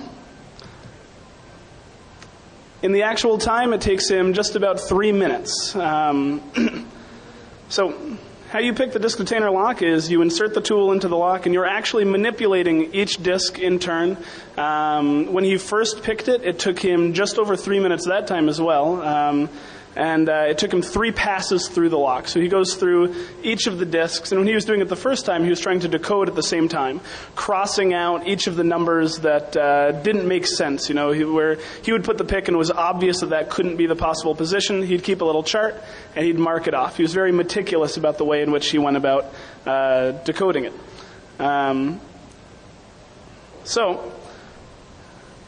In the actual time, it takes him just about three minutes. Um, (clears throat) so how you pick the disk detainer lock is you insert the tool into the lock and you're actually manipulating each disk in turn. Um, when he first picked it, it took him just over three minutes that time as well. Um, and uh, it took him three passes through the lock. So he goes through each of the disks, and when he was doing it the first time, he was trying to decode at the same time, crossing out each of the numbers that uh, didn't make sense. You know, he, where he would put the pick and it was obvious that that couldn't be the possible position, he'd keep a little chart and he'd mark it off. He was very meticulous about the way in which he went about uh, decoding it. Um, so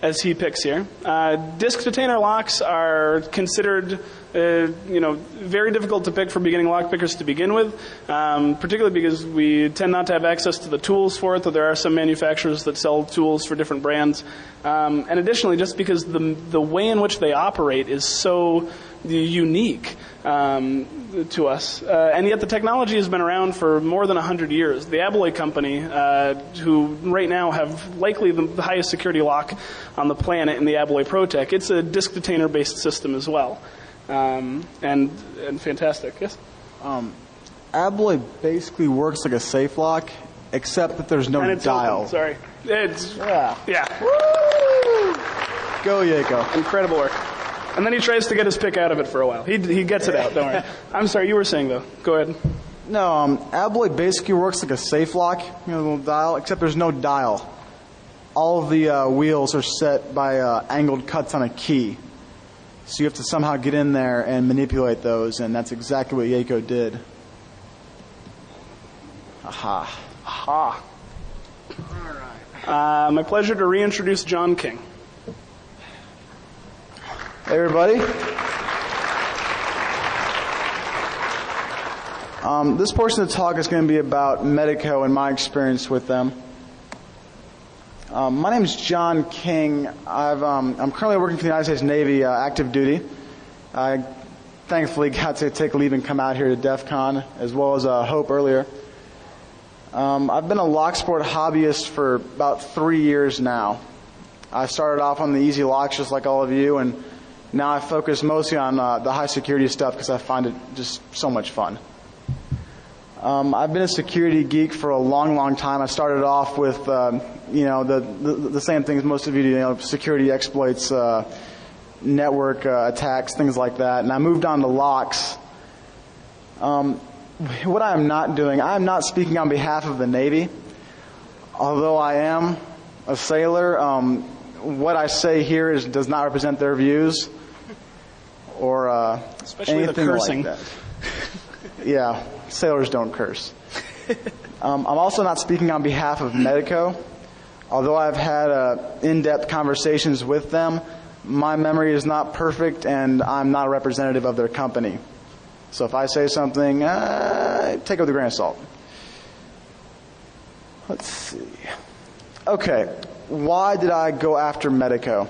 as he picks here. Uh, disc detainer locks are considered, uh, you know, very difficult to pick for beginning lock pickers to begin with, um, particularly because we tend not to have access to the tools for it, though there are some manufacturers that sell tools for different brands. Um, and additionally, just because the, the way in which they operate is so unique um, to us. Uh, and yet the technology has been around for more than 100 years. The Abloy company, uh, who right now have likely the, the, highest security lock on the planet in the Abloy Protec, it's a disk detainer based system as well. Um, and, and fantastic, yes? Um, Abloy basically works like a safe lock, except that there's no and it's dial. Open. Sorry. It's, yeah. Yeah. Woo! Go, Jaakko. Incredible work. And then he tries to get his pick out of it for a while. He, he gets it out, don't worry. (laughs) I'm sorry, you were saying though. Go ahead. No, um, Abloy basically works like a safe lock, you know, little dial, except there's no dial. All of the uh, wheels are set by uh, angled cuts on a key. So you have to somehow get in there and manipulate those, and that's exactly what Jaakko did. Aha. Aha. All right. Uh, my pleasure to reintroduce John King. Hey, everybody. Um, this portion of the talk is going to be about Medeco and my experience with them. Um, my name is John King. i am um, currently working for the United States Navy uh, active duty. I thankfully got to take leave and come out here to DEF CON as well as uh, Hope earlier. Um, I've been a lock sport hobbyist for about three years now. I started off on the easy locks just like all of you and now I focus mostly on uh, the high security stuff because I find it just so much fun. Um, I've been a security geek for a long, long time. I started off with, uh, you know, the, the, the same things most of you do, you know, security exploits, uh, network uh, attacks, things like that. And I moved on to locks. Um, what I am not doing, I am not speaking on behalf of the Navy, although I am a sailor. Um, what I say here is does not represent their views or uh, Especially anything the cursing. like that. (laughs) yeah, sailors don't curse. Um, I'm also not speaking on behalf of Medeco. Although I've had uh, in-depth conversations with them, my memory is not perfect, and I'm not a representative of their company. So if I say something, uh, take it with a grain of salt. Let's see. Okay, why did I go after Medeco?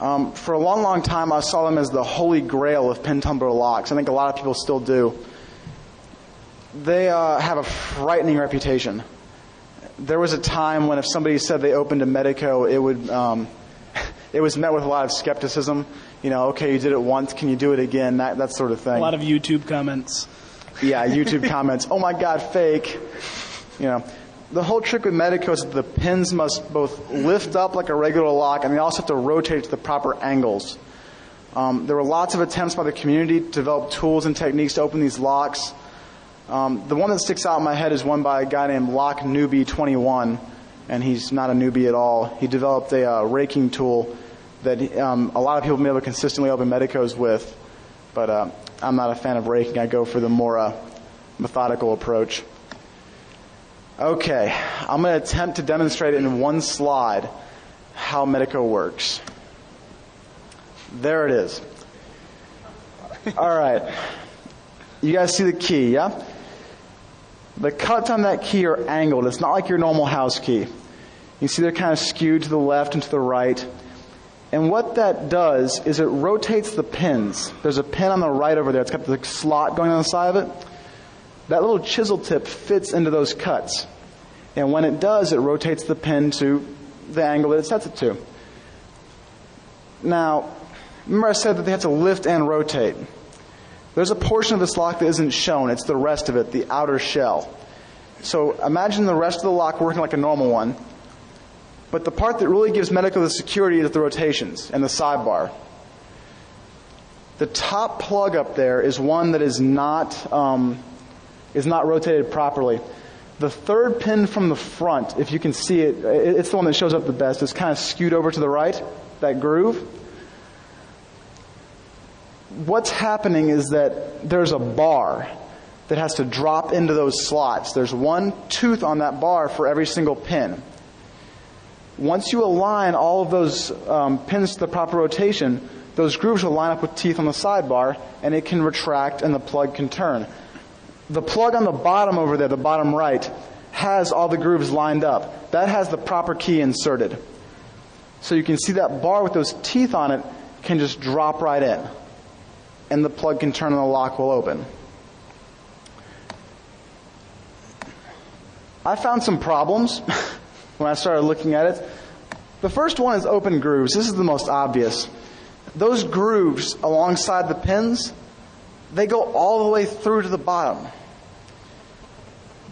Um, for a long, long time, I saw them as the holy grail of pin tumbler locks. I think a lot of people still do. They uh, have a frightening reputation. There was a time when if somebody said they opened a Medeco, it would um, (laughs) it was met with a lot of skepticism. You know, okay, you did it once, can you do it again? That that sort of thing. A lot of YouTube comments. (laughs) Yeah, YouTube (laughs) comments. Oh my God, fake. You know, the whole trick with Medeco is that the pins must both lift up like a regular lock and they also have to rotate to the proper angles. Um, there were lots of attempts by the community to develop tools and techniques to open these locks. Um, the one that sticks out in my head is one by a guy named Lock Newbie 21, and he's not a newbie at all. He developed a uh, raking tool that um, a lot of people may able to consistently open Medecos with, but uh, I'm not a fan of raking. I go for the more uh, methodical approach. Okay, I'm going to attempt to demonstrate in one slide how Medeco works. There it is. All right. You guys see the key, yeah? The cuts on that key are angled. It's not like your normal house key. You see they're kind of skewed to the left and to the right. And what that does is it rotates the pins. There's a pin on the right over there. It's got the slot going on the side of it. That little chisel tip fits into those cuts. And when it does, it rotates the pin to the angle that it sets it to. Now, remember I said that they have to lift and rotate. There's a portion of this lock that isn't shown. It's the rest of it, the outer shell. So imagine the rest of the lock working like a normal one. But the part that really gives Medeco the security is the rotations and the sidebar. The top plug up there is one that is not um, is not rotated properly. The third pin from the front, if you can see it, it's the one that shows up the best. It's kind of skewed over to the right, that groove. What's happening is that there's a bar that has to drop into those slots. There's one tooth on that bar for every single pin. Once you align all of those um, pins to the proper rotation, those grooves will line up with teeth on the sidebar and it can retract and the plug can turn. The plug on the bottom over there, the bottom right, has all the grooves lined up. That has the proper key inserted. So you can see that bar with those teeth on it can just drop right in. And the plug can turn and the lock will open. I found some problems (laughs) when I started looking at it. The first one is open grooves. This is the most obvious. Those grooves alongside the pins, they go all the way through to the bottom.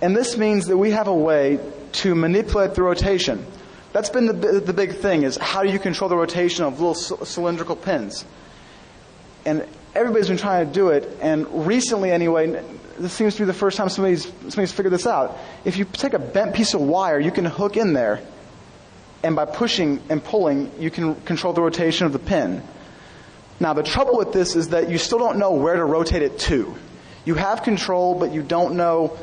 And this means that we have a way to manipulate the rotation. That's been the, the big thing is how do you control the rotation of little cylindrical pins? And everybody's been trying to do it, and recently anyway, this seems to be the first time somebody's, somebody's figured this out. If you take a bent piece of wire, you can hook in there, and by pushing and pulling, you can control the rotation of the pin. Now, the trouble with this is that you still don't know where to rotate it to. You have control, but you don't know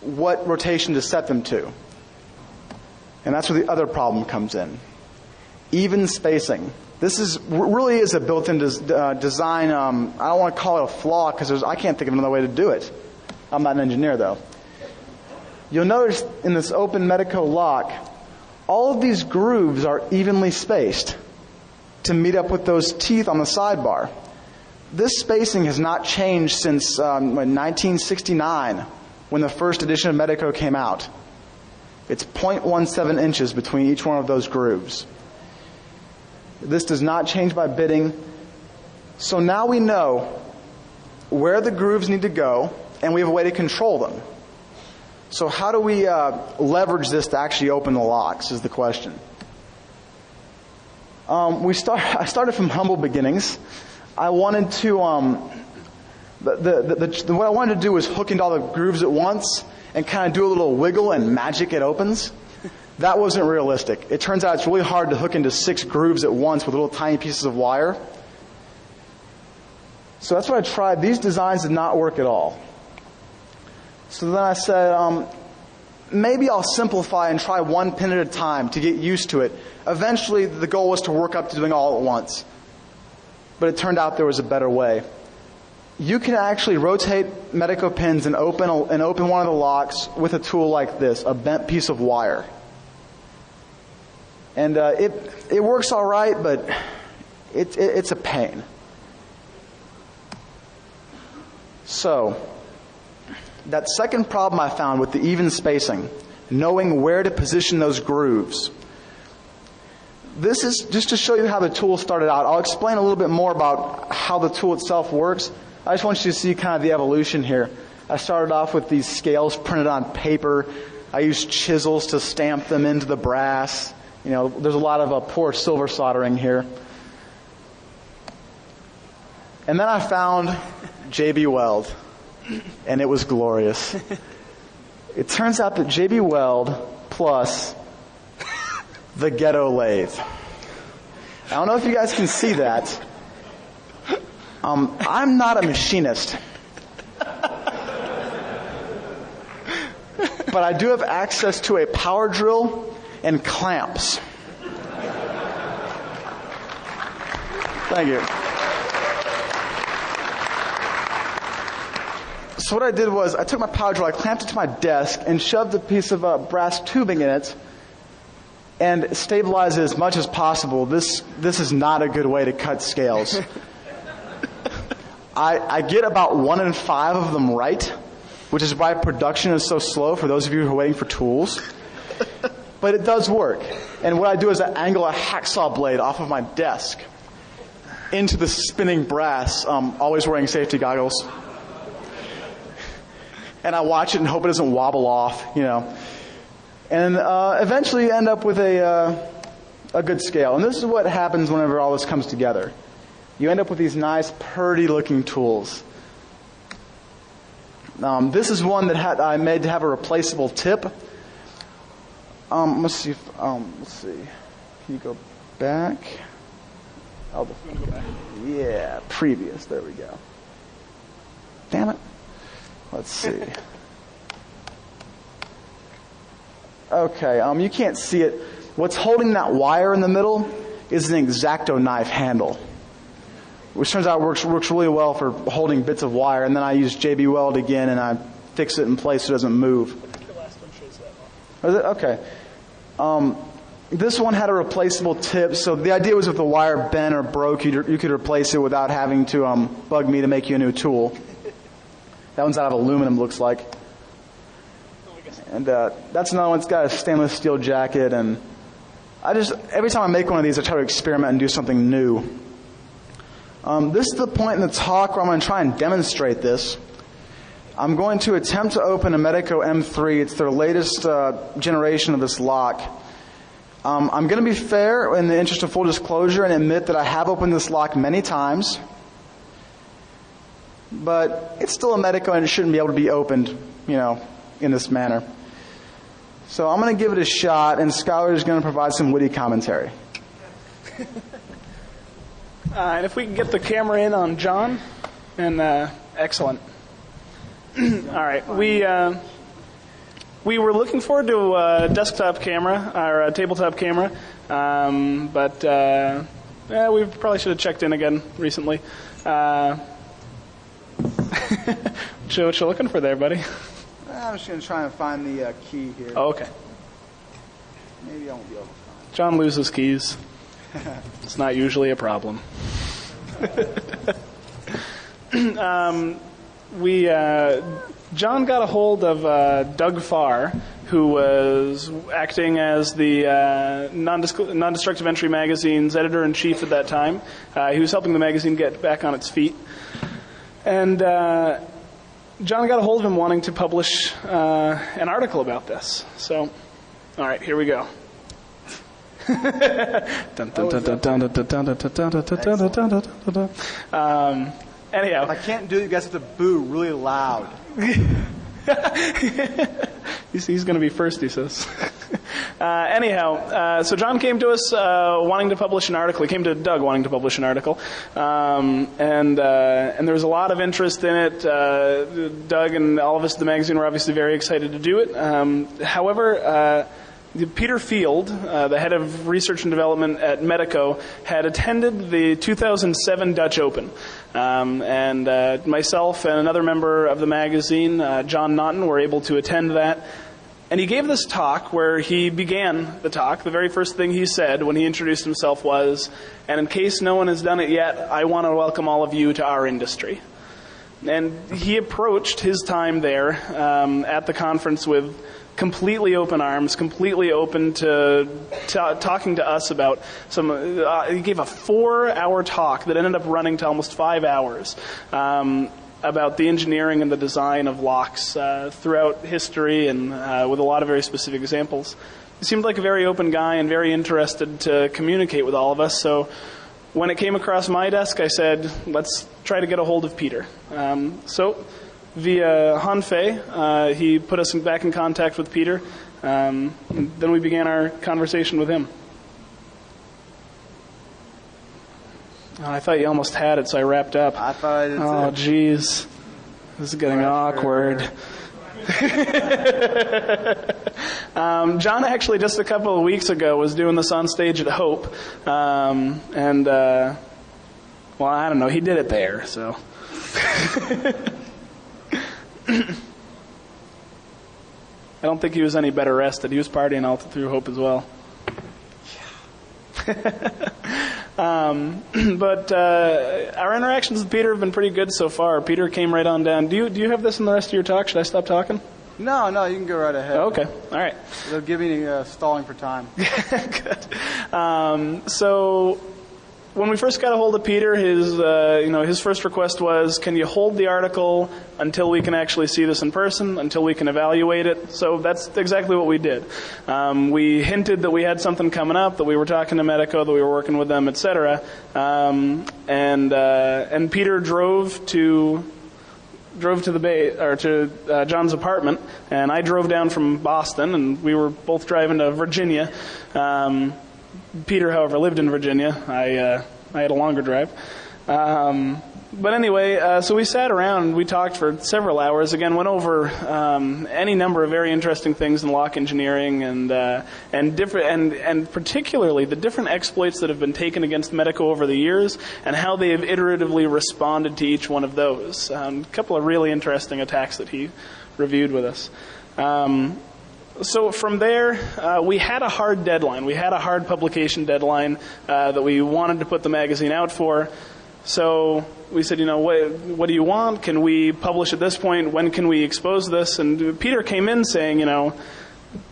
what rotation to set them to. And that's where the other problem comes in. Even spacing. This is really is a built-in des, uh, design. Um, I don't want to call it a flaw because I can't think of another way to do it. I'm not an engineer though. You'll notice in this open Medeco lock, all of these grooves are evenly spaced to meet up with those teeth on the sidebar. This spacing has not changed since um, 1969 when the first edition of Medeco came out. It's 0.17 inches between each one of those grooves. This does not change by bitting. So now we know where the grooves need to go, and we have a way to control them. So how do we uh, leverage this to actually open the locks? Is the question. Um, we start. (laughs) I started from humble beginnings. I wanted to. Um, the, the, the, the, what I wanted to do was hook into all the grooves at once and kind of do a little wiggle and magic it opens. That wasn't realistic. It turns out it's really hard to hook into six grooves at once with little tiny pieces of wire. So that's what I tried. These designs did not work at all. So then I said, um, maybe I'll simplify and try one pin at a time to get used to it. Eventually, the goal was to work up to doing all at once. But it turned out there was a better way. You can actually rotate Medeco pins and open, a, and open one of the locks with a tool like this, a bent piece of wire. And uh, it, it works all right, but it, it, it's a pain. So, that second problem I found with the even spacing, knowing where to position those grooves. This is just to show you how the tool started out. I'll explain a little bit more about how the tool itself works. I just want you to see kind of the evolution here. I started off with these scales printed on paper. I used chisels to stamp them into the brass. You know, there's a lot of uh, poor silver soldering here. And then I found JB Weld, and it was glorious. It turns out that JB Weld plus the ghetto lathe. I don't know if you guys can see that. Um, I'm not a machinist. But I do have access to a power drill and clamps. Thank you. So what I did was I took my power drill, I clamped it to my desk, and shoved a piece of uh, brass tubing in it, and stabilized it as much as possible. This this is not a good way to cut scales. (laughs) I, I get about one in five of them right, which is why production is so slow for those of you who are waiting for tools. But it does work. And what I do is I angle a hacksaw blade off of my desk into the spinning brass, um, always wearing safety goggles. And I watch it and hope it doesn't wobble off, you know. And uh, eventually you end up with a, uh, a good scale. And this is what happens whenever all this comes together. You end up with these nice, purdy looking tools. Um, this is one that had, I made to have a replaceable tip. Um, let's see. If, um, let's see. Can you go back? Oh, the, back. Yeah, previous. There we go. Damn it. Let's see. (laughs) Okay. Um, you can't see it, What's holding that wire in the middle is an X-Acto knife handle, which turns out works works really well for holding bits of wire. And then I use JB Weld again, and I fix it in place so it doesn't move. Is it? Okay. Um, this one had a replaceable tip, so the idea was if the wire bent or broke, you you could replace it without having to um, bug me to make you a new tool. That one's out of aluminum, looks like. And uh, that's another one. It's got a stainless steel jacket, and I just every time I make one of these, I try to experiment and do something new. Um, this is the point in the talk where I'm going to try and demonstrate this. I'm going to attempt to open a Medeco M3. It's their latest uh, generation of this lock. Um, I'm going to be fair in the interest of full disclosure and admit that I have opened this lock many times, but it's still a Medeco and it shouldn't be able to be opened, you know, in this manner. So I'm going to give it a shot, and Schuyler is going to provide some witty commentary. (laughs) Uh, and if we can get the camera in on John, and uh, excellent. (clears throat) All right, we uh, we were looking forward to a desktop camera or a tabletop camera, um, but uh, yeah, we probably should have checked in again recently. Uh, (laughs) what you- you looking for there, buddy? I'm just going to try and find the uh, key here. Oh, okay. Maybe I won't be able to find John loses keys. (laughs) It's not usually a problem. (laughs) (clears throat) um, we uh, John got a hold of uh, Doug Farr, who was acting as the uh, non-destructive entry magazine's editor in chief at that time. Uh, he was helping the magazine get back on its feet, and. Uh, John got a hold of him wanting to publish uh, an article about this. So, all right, here we go. Um, anyhow, I can't do it. You guys have to boo really loud. (laughs) he's, he's going to be first, he says. uh, anyhow, uh, so John came to us uh, wanting to publish an article. He came to Doug wanting to publish an article, um, and uh, and there was a lot of interest in it. Uh, Doug and all of us at the magazine were obviously very excited to do it. Um, however. Uh, Peter Field, uh, the head of research and development at Medeco, had attended the 2007 Dutch Open. Um, and uh, myself and another member of the magazine, uh, John Naughton, were able to attend that. And he gave this talk where he began the talk. The very first thing he said when he introduced himself was, and in case no one has done it yet, I want to welcome all of you to our industry. And he approached his time there um, at the conference with completely open arms, completely open to ta talking to us about some. Uh, he gave a four-hour talk that ended up running to almost five hours. Um, about the engineering and the design of locks uh, throughout history and uh, with a lot of very specific examples. He seemed like a very open guy and very interested to communicate with all of us. So when it came across my desk, I said, let's try to get a hold of Peter. Um, so via Han Fey. Uh, he put us in, back in contact with Peter. Um, then we began our conversation with him. Oh, I thought you almost had it, so I wrapped up. I thought I did Oh, jeez. This is getting awkward. (laughs) um, John actually just a couple of weeks ago was doing this on stage at Hope, um, and uh, well, I don't know, he did it there, so. (laughs) (clears throat) I don't think he was any better rested. He was partying all through Hope as well. (laughs) Um, (clears throat) but uh, our interactions with Peter have been pretty good so far. Peter came right on down. Do you do you have this in the rest of your talk? Should I stop talking? No, no, you can go right ahead. Okay, all right. They'll give me uh, stalling for time. (laughs) Good. Um, so when we first got a hold of Peter, his uh, you know his first request was, "Can you hold the article until we can actually see this in person, until we can evaluate it?" So that's exactly what we did. Um, we hinted that we had something coming up, that we were talking to Medeco, that we were working with them, etc. Um, and uh, and Peter drove to drove to the bay or to uh, John's apartment, and I drove down from Boston, and we were both driving to Virginia. Um, Peter, however, lived in Virginia. I uh, I had a longer drive. Um, but anyway, uh, so we sat around, we talked for several hours. Again, went over um, any number of very interesting things in lock engineering, and uh, and different, and and particularly the different exploits that have been taken against Medeco over the years, and how they have iteratively responded to each one of those. Um, a couple of really interesting attacks that he reviewed with us. Um, so from there, uh, we had a hard deadline. We had a hard publication deadline uh, that we wanted to put the magazine out for. So we said, you know, what, what do you want? Can we publish at this point? When can we expose this? And Peter came in saying, you know,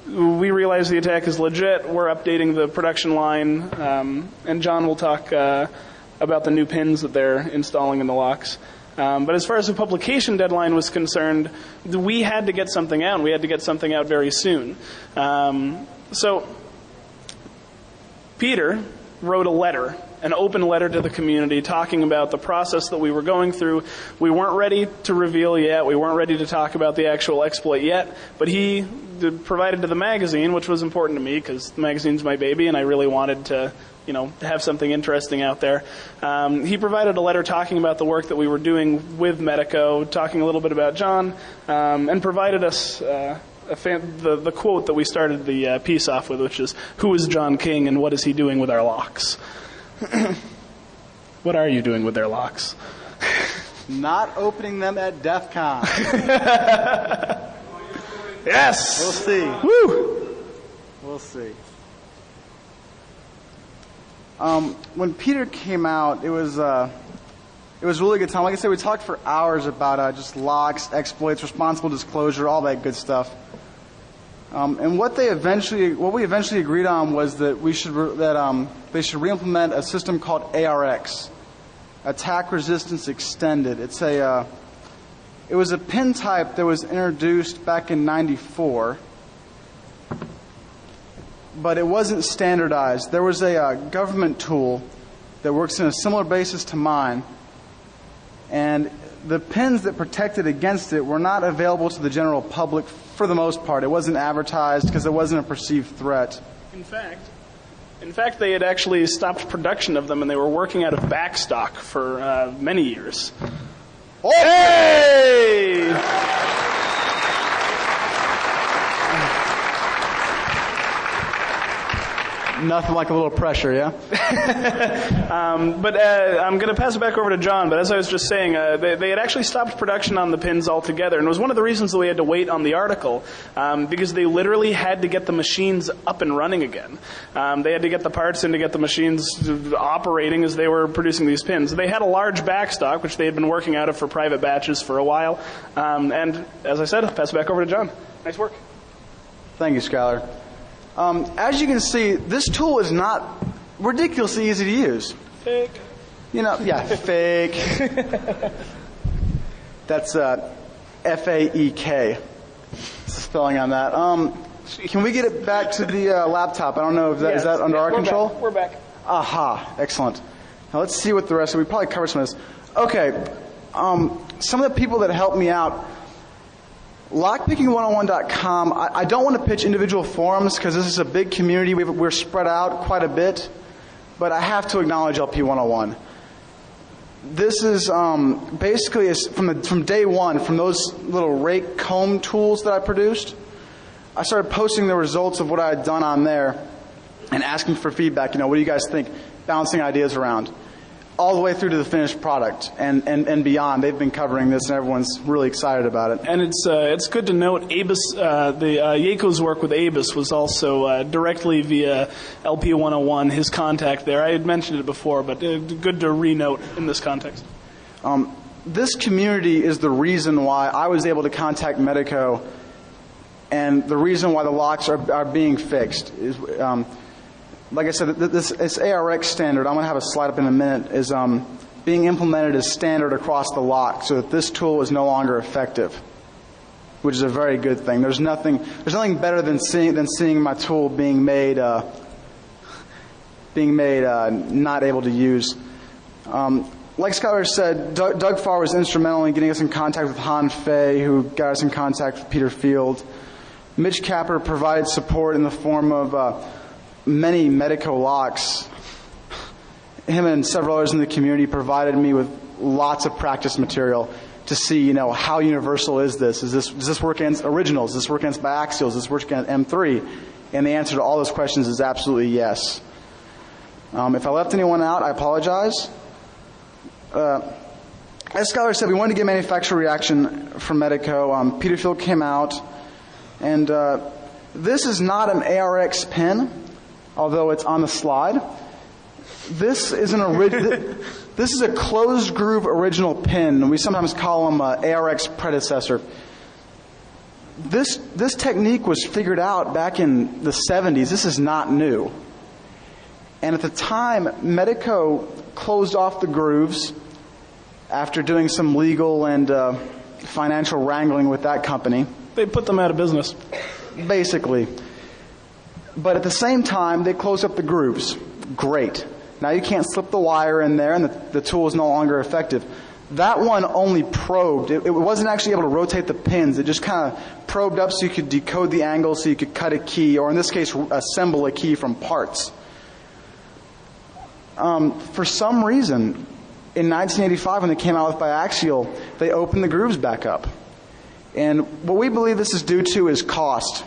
we realize the attack is legit. We're updating the production line, um, and John will talk uh, about the new pins that they're installing in the locks. Um, but as far as the publication deadline was concerned, we had to get something out. We had to get something out very soon. Um, so Peter wrote a letter, an open letter to the community talking about the process that we were going through. We weren't ready to reveal yet. We weren't ready to talk about the actual exploit yet, but he provided to the magazine, which was important to me because the magazine's my baby and I really wanted to you know, have something interesting out there. Um, he provided a letter talking about the work that we were doing with Medeco, talking a little bit about John, um, and provided us uh, fan, the, the quote that we started the uh, piece off with, which is, "Who is John King, and what is he doing with our locks?" (clears throat) what are you doing with their locks? Not opening them at DEF CON. (laughs) yes. We'll see. Woo. We'll see. Um, when Peter came out, it was uh, it was really good time. Like I said, we talked for hours about uh, just locks, exploits, responsible disclosure, all that good stuff. Um, and what they eventually, what we eventually agreed on was that we should re- that um, they should reimplement a system called ARX, Attack Resistance Extended. It's a uh, it was a pin type that was introduced back in '94 but it wasn't standardized. There was a uh, government tool that works in a similar basis to mine, and the pins that protected against it were not available to the general public for the most part. It wasn't advertised because it wasn't a perceived threat. In fact, in fact, they had actually stopped production of them, and they were working out of backstock for uh, many years. Oh. Hey! Nothing like a little pressure, yeah? (laughs) um, but uh, I'm going to pass it back over to John. But as I was just saying, uh, they, they, had actually stopped production on the pins altogether. And it was one of the reasons that we had to wait on the article um, because they literally had to get the machines up and running again. Um, they had to get the parts in to get the machines operating as they were producing these pins. They had a large backstock, which they had been working out of for private batches for a while. Um, and as I said, I'll pass it back over to John. Nice work. Thank you, Schuyler. Um, as you can see, this tool is not ridiculously easy to use. Fake. You know, yeah, (laughs) fake. That's uh, F A E K. Spelling on that. Um, can we get it back to the uh, laptop? I don't know if that yes. is that under yes, our we're control. Back. We're back. Aha! Excellent. Now let's see what the rest. of We probably covered some of this. Okay. Um, some of the people that helped me out Lockpicking101.com, I, I don't want to pitch individual forums because this is a big community. we we're spread out quite a bit, but I have to acknowledge LP101. This is um, basically from, the, from day one, from those little rake comb tools that I produced, I started posting the results of what I had done on there and asking for feedback. You know, what do you guys think? Bouncing ideas around all the way through to the finished product and, and, and beyond. They've been covering this, and everyone's really excited about it. And it's uh, it's good to note Abus, uh, the uh, Jaakko's work with Abus was also uh, directly via LP 101. His contact there. I had mentioned it before, but uh, good to renote in this context. Um, this community is the reason why I was able to contact Medeco, and the reason why the locks are, are being fixed is. Um, like I said, this, this ARX standard, I'm going to have a slide up in a minute, is um, being implemented as standard across the lock so that this tool is no longer effective, which is a very good thing. There's nothing, there's nothing better than seeing, than seeing my tool being made, uh, being made uh, not able to use. Um, like Schuyler said, Doug, Farre was instrumental in getting us in contact with Han Fey, who got us in contact with Peter Field. Mitch Capper provided support in the form of uh, many Medeco locks. Him and several others in the community provided me with lots of practice material to see, you know, how universal is this? Is this does this work against originals? Does this work against biaxials? Does this work against M3? And the answer to all those questions is absolutely yes. Um, if I left anyone out, I apologize. Uh, as Schuyler said, we wanted to get manufacturer reaction from Medeco. Um, Peter Field came out, and uh, this is not an ARX pin, although it's on the slide. This is an original. this is a closed groove original pin. We sometimes call them uh, ARX predecessor. This this technique was figured out back in the 70s. This is not new. And at the time, Medeco closed off the grooves after doing some legal and uh, financial wrangling with that company. They put them out of business. Basically. But at the same time, they close up the grooves. Great. Now you can't slip the wire in there and the, the tool is no longer effective. That one only probed. It, it, wasn't actually able to rotate the pins. It just kind of probed up so you could decode the angle so you could cut a key, or in this case, assemble a key from parts. Um, for some reason, in 1985, when they came out with biaxial, they opened the grooves back up. And what we believe this is due to is cost.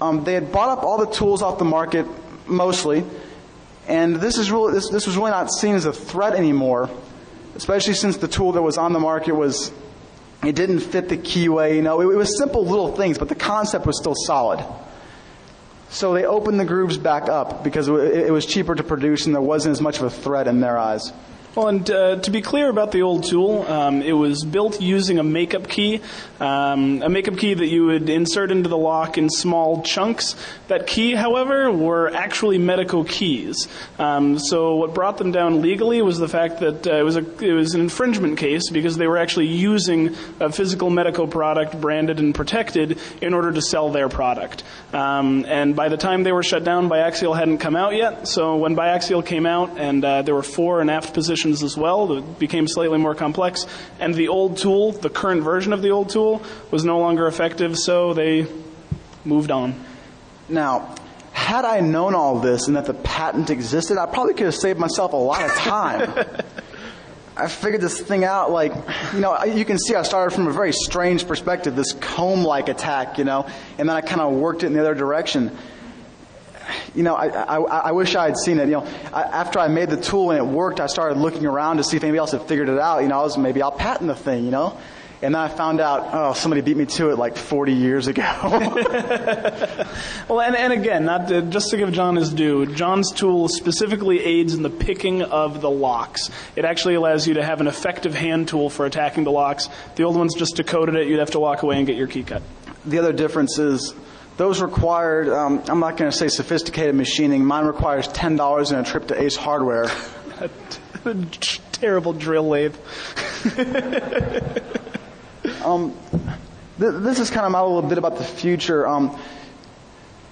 Um, they had bought up all the tools off the market, mostly, and this, is really, this, this was really not seen as a threat anymore, especially since the tool that was on the market was, it didn't fit the keyway, you know, it, it was simple little things, but the concept was still solid. So they opened the grooves back up because it was cheaper to produce and there wasn't as much of a threat in their eyes. Well, and uh, to be clear about the old tool, um, it was built using a makeup key, um, a makeup key that you would insert into the lock in small chunks. That key, however, were actually Medeco keys. Um, so what brought them down legally was the fact that uh, it was a it was an infringement case because they were actually using a physical Medeco product branded and protected in order to sell their product. Um, and by the time they were shut down, Biaxial hadn't come out yet. So when Biaxial came out, and uh, there were fore and aft positions as well that became slightly more complex. And the old tool, the current version of the old tool, was no longer effective, so they moved on. Now, had I known all this and that the patent existed, I probably could have saved myself a lot of time. (laughs) I figured this thing out like, you know, you can see I started from a very strange perspective, this comb like attack, you know, and then I kind of worked it in the other direction you know, I, I, I, wish I had seen it. You know, I, after I made the tool and it worked, I started looking around to see if anybody else had figured it out. You know, I was maybe I'll patent the thing. You know, and then I found out, oh, somebody beat me to it like 40 years ago. (laughs) well, and, and again, not to, just to give John his due, John's tool specifically aids in the picking of the locks. It actually allows you to have an effective hand tool for attacking the locks. The old ones just decoded it. You'd have to walk away and get your key cut. The other difference is those required, um, I'm not going to say sophisticated machining. Mine requires $10 and a trip to Ace Hardware. (laughs) Terrible drill lathe. (laughs) um, th- this is kind of a little bit about the future. Um,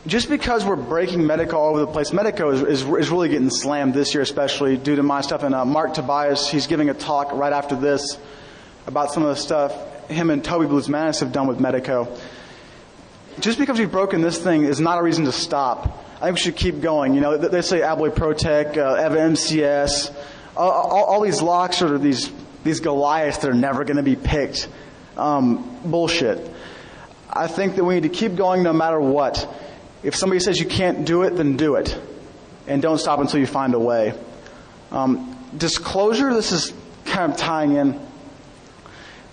just because we're breaking Medeco all over the place, Medeco is, is, is, really getting slammed this year, especially due to my stuff. And uh, Marc Tobias, he's giving a talk right after this about some of the stuff him and Toby Bluzmanis have done with Medeco just because we've broken this thing is not a reason to stop. I think we should keep going. You know, they say Abloy Protec, uh, MCS, all, all, all, these locks are these these Goliaths that are never going to be picked. Um, bullshit. I think that we need to keep going no matter what. If somebody says you can't do it, then do it, and don't stop until you find a way. Um, disclosure. This is kind of tying in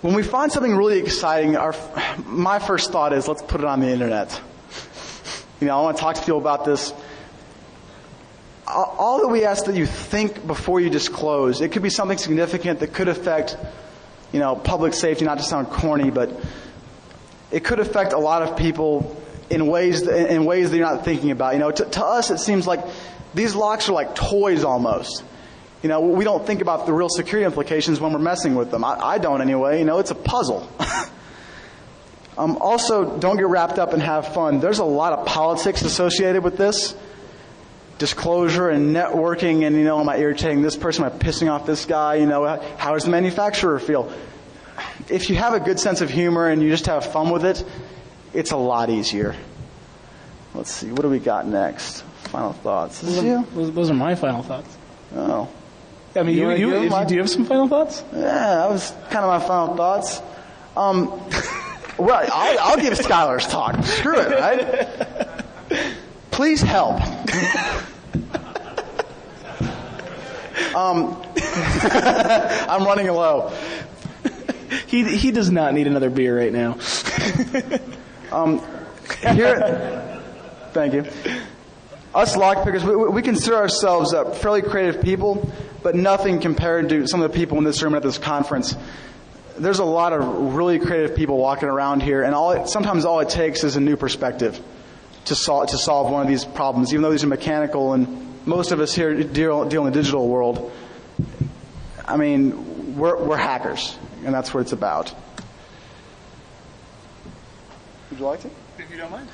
when we find something really exciting, our, my first thought is let's put it on the internet. You know, I want to talk to people about this. All that we ask that you think before you disclose. It could be something significant that could affect, you know, public safety, not to sound corny, but it could affect a lot of people in ways, in ways that you're not thinking about. You know, to, to us, it seems like these locks are like toys almost. You know, we don't think about the real security implications when we're messing with them. I, I don't anyway. You know, it's a puzzle. (laughs) um, also, don't get wrapped up and have fun. There's a lot of politics associated with this. Disclosure and networking, and you know, am I irritating this person? Am I pissing off this guy? You know, how does the manufacturer feel? If you have a good sense of humor and you just have fun with it, it's a lot easier. Let's see, what do we got next? Final thoughts. Those are, those are my final thoughts. Oh. I mean, You you, wanna you, my- do you have some final thoughts? Yeah, that was kind of my final thoughts. Um, well, I'll, I'll give Schuyler's talk. Screw it, right? Please help. um, (laughs) I'm running low. He he does not need another beer right now. Here, (laughs) thank you. Us lockpickers, we, we consider ourselves uh, fairly creative people, but nothing compared to some of the people in this room at this conference. There's a lot of really creative people walking around here, and all it, sometimes all it takes is a new perspective to solve to solve one of these problems. Even though these are mechanical, and most of us here deal, deal in the digital world. I mean, we're, we're hackers, and that's what it's about. Would you like to? If you don't mind.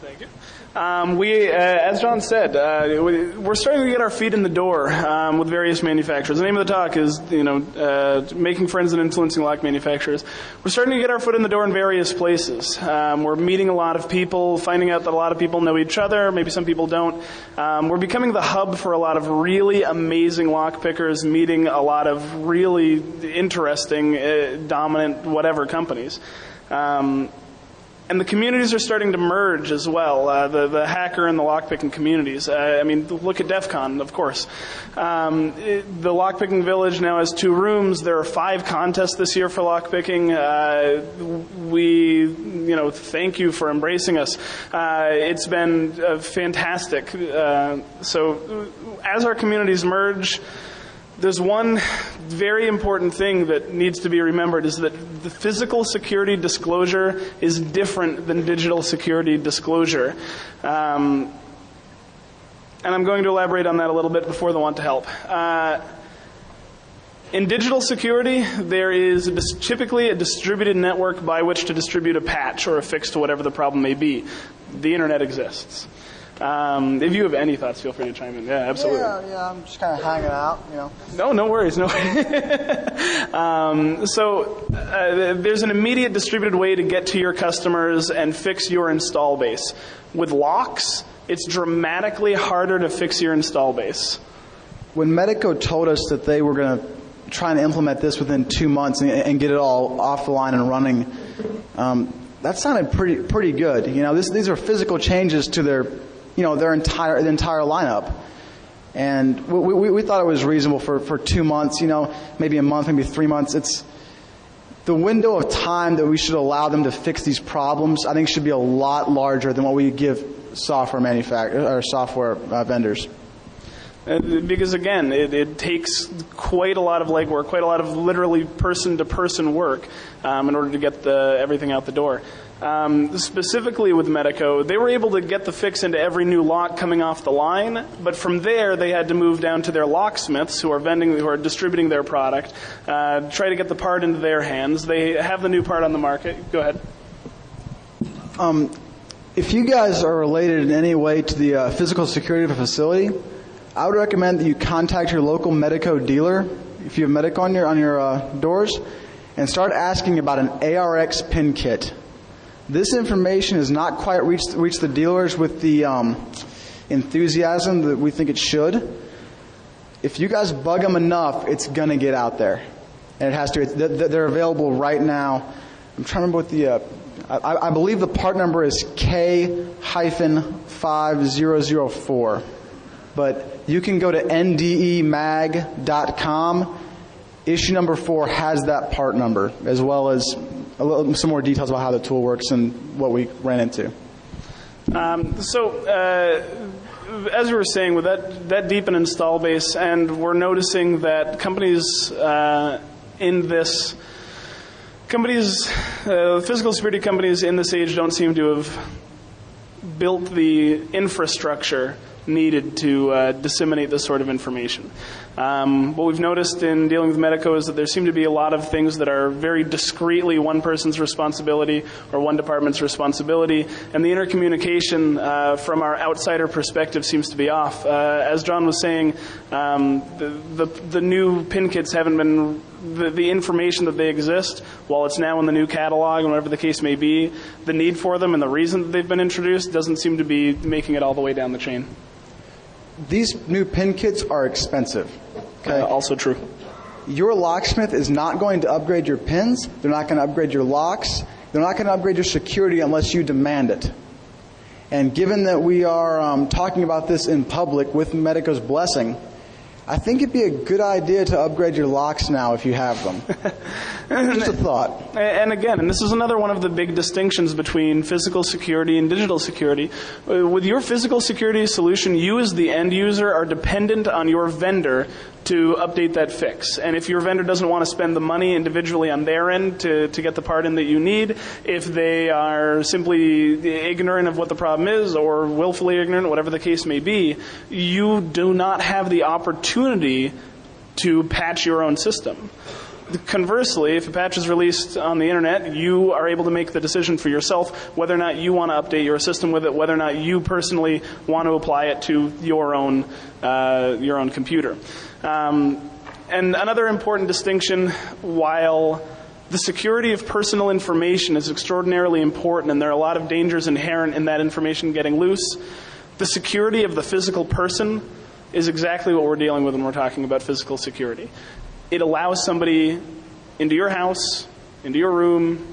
Thank you. Um, we, uh, as John said, uh, we- we're starting to get our feet in the door um, with various manufacturers. The name of the talk is, you know, uh, making friends and influencing lock manufacturers. We're starting to get our foot in the door in various places. Um, we're meeting a lot of people, finding out that a lot of people know each other. Maybe some people don't. Um, we're becoming the hub for a lot of really amazing lock pickers, meeting a lot of really interesting, uh, dominant, whatever companies. Um, and the communities are starting to merge as well. Uh, the the hacker and the lockpicking communities. Uh, I mean, look at DEF CON, of course. Um, it, the lockpicking village now has two rooms. There are five contests this year for lockpicking. Uh, we, you know, thank you for embracing us. Uh, it's been uh, fantastic. Uh, so, as our communities merge there's one very important thing that needs to be remembered is that the physical security disclosure is different than digital security disclosure. Um, and I'm going to elaborate on that a little bit before the want to help. Uh, in digital security, there is dis- typically a distributed network by which to distribute a patch or a fix to whatever the problem may be. The internet exists. Um, if you have any thoughts, feel free to chime in. Yeah, absolutely. Yeah, yeah, I'm just kind of hanging out, you know. No, no worries. No. (laughs) um, so uh, there's an immediate distributed way to get to your customers and fix your install base. With locks, it's dramatically harder to fix your install base. When Medeco told us that they were going to try and implement this within two months and, and get it all off the line and running, um, that sounded pretty pretty good. You know, this, these are physical changes to their, you know, their entire the entire lineup, and we, we, we thought it was reasonable for, for two months. You know, maybe a month, maybe three months. It's the window of time that we should allow them to fix these problems. I think should be a lot larger than what we give software manufacturers or software uh, vendors. Because again, it, it takes quite a lot of legwork, quite a lot of literally person-to-person work um, in order to get the, everything out the door. Um, specifically with Medeco, they were able to get the fix into every new lock coming off the line, but from there they had to move down to their locksmiths who are vending, who are distributing their product, uh, try to get the part into their hands. They have the new part on the market. Go ahead. If you guys are related in any way to the uh, physical security of a facility, I would recommend that you contact your local Medeco dealer, if you have Medeco on your on your uh, doors, and start asking about an ARX pin kit. This information has not quite reached reached the dealers with the um, enthusiasm that we think it should. If you guys bug them enough, it's gonna get out there, and it has to. They're available right now. I'm trying to remember what the. Uh, I, I believe the part number is K hyphen five zero zero four, but you can go to ndemag.com. Issue number four has that part number, as well as little, some more details about how the tool works and what we ran into. Um, so, uh, as we were saying, with that, that deep an install base, and we're noticing that companies uh, in this, companies, uh, physical security companies in this age don't seem to have built the infrastructure needed to uh, disseminate this sort of information. Um, what we've noticed in dealing with Medeco is that there seem to be a lot of things that are very discreetly one person's responsibility or one department's responsibility, and the intercommunication uh, from our outsider perspective seems to be off. Uh, as John was saying, um, the, the, the new pin kits haven't been the, the information that they exist, while it's now in the new catalog and whatever the case may be, the need for them and the reason that they've been introduced doesn't seem to be making it all the way down the chain. These new pin kits are expensive. Okay. Uh, also true. Your locksmith is not going to upgrade your pins. They're not going to upgrade your locks. They're not going to upgrade your security unless you demand it. And given that we are um, talking about this in public with Medeco's blessing, I think it'd be a good idea to upgrade your locks now if you have them. (laughs) Just a thought. And again, and this is another one of the big distinctions between physical security and digital security. Uh, With your physical security solution, you as the end user are dependent on your vendor to update that fix. And if your vendor doesn't want to spend the money individually on their end to, to get the part in that you need, if they are simply ignorant of what the problem is or willfully ignorant, whatever the case may be, you do not have the opportunity to patch your own system. Conversely, if a patch is released on the internet, you are able to make the decision for yourself whether or not you want to update your system with it, whether or not you personally want to apply it to your own uh, your own computer. Um, and another important distinction, while the security of personal information is extraordinarily important, and there are a lot of dangers inherent in that information getting loose. The security of the physical person is exactly what we're dealing with when we're talking about physical security. It allows somebody into your house, into your room,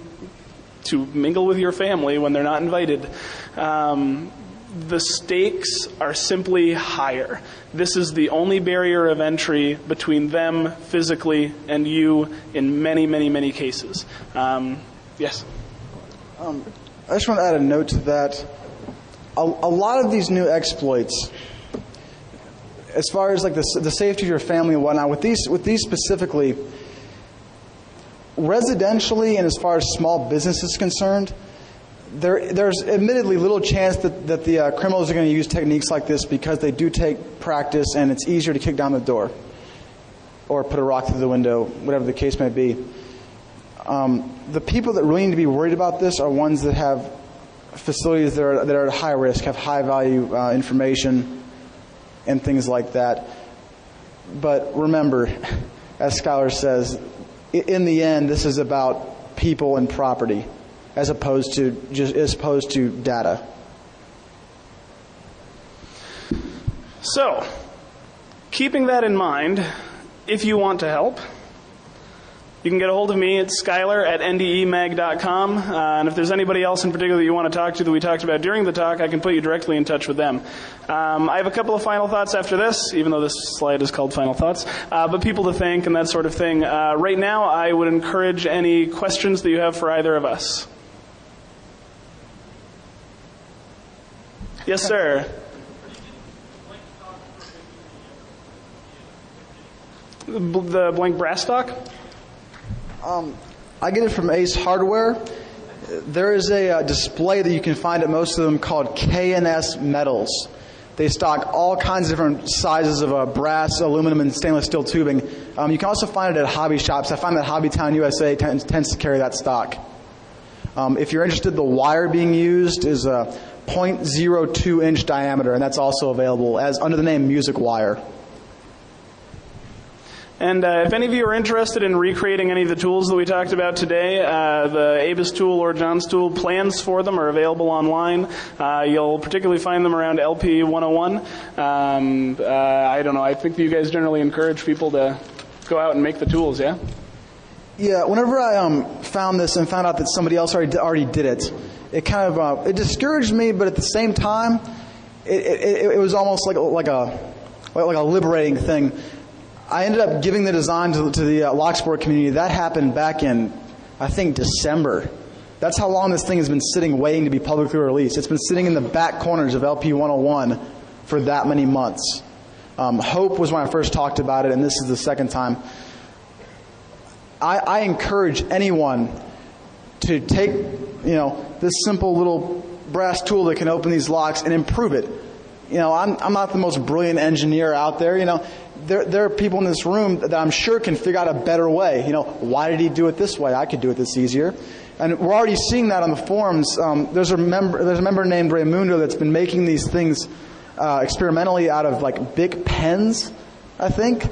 to mingle with your family when they're not invited. Um, the stakes are simply higher. This is the only barrier of entry between them physically and you in many, many, many cases. Um, yes? I just want to add a note to that. A, a lot of these new exploits, as far as like the, the safety of your family and whatnot, with these, with these specifically, residentially and as far as small business is concerned, there, there's admittedly little chance that, that the uh, criminals are going to use techniques like this because they do take practice and it's easier to kick down the door or put a rock through the window, whatever the case may be. Um, the people that really need to be worried about this are ones that have facilities that are, that are at high risk, have high value uh, information, and things like that. But remember, (laughs) as Schuyler says, in the end, this is about people and property, as opposed to just as opposed to data. So, keeping that in mind, if you want to help, you can get a hold of me at schuyler at ndemag.com. Uh, and if there's anybody else in particular that you want to talk to that we talked about during the talk, I can put you directly in touch with them. Um, I have a couple of final thoughts after this, even though this slide is called Final Thoughts, uh, but people to thank and that sort of thing. Uh, right now, I would encourage any questions that you have for either of us. Yes, sir. The blank brass stock? I get it from Ace Hardware. There is a uh, display that you can find at most of them called K&S Metals. They stock all kinds of different sizes of uh, brass, aluminum, and stainless steel tubing. Um, you can also find it at hobby shops. I find that Hobbytown USA tends, tends to carry that stock. Um, if you're interested, the wire being used is a 0.02 inch diameter, and that's also available as under the name Music Wire. And uh, if any of you are interested in recreating any of the tools that we talked about today, uh, the ABUS tool or John's tool plans for them are available online. Uh, you'll particularly find them around LP 101. Um, uh, I don't know. I think you guys generally encourage people to go out and make the tools. Yeah. Yeah, whenever I um, found this and found out that somebody else already already did it, it kind of uh, it discouraged me, but at the same time, it, it, it was almost like like a like a liberating thing. I ended up giving the design to, to the uh, Locksport community. That happened back in, I think, December. That's how long this thing has been sitting, waiting to be publicly released. It's been sitting in the back corners of LP 101 for that many months. Um, Hope was when I first talked about it, and this is the second time. I, I encourage anyone to take, you know, this simple little brass tool that can open these locks and improve it. You know, I'm, I'm not the most brilliant engineer out there. You know, there, there are people in this room that I'm sure can figure out a better way. You know, why did he do it this way? I could do it this easier. And we're already seeing that on the forums. Um, there's a member, there's a member named Raymundo that's been making these things uh, experimentally out of like big pens, I think.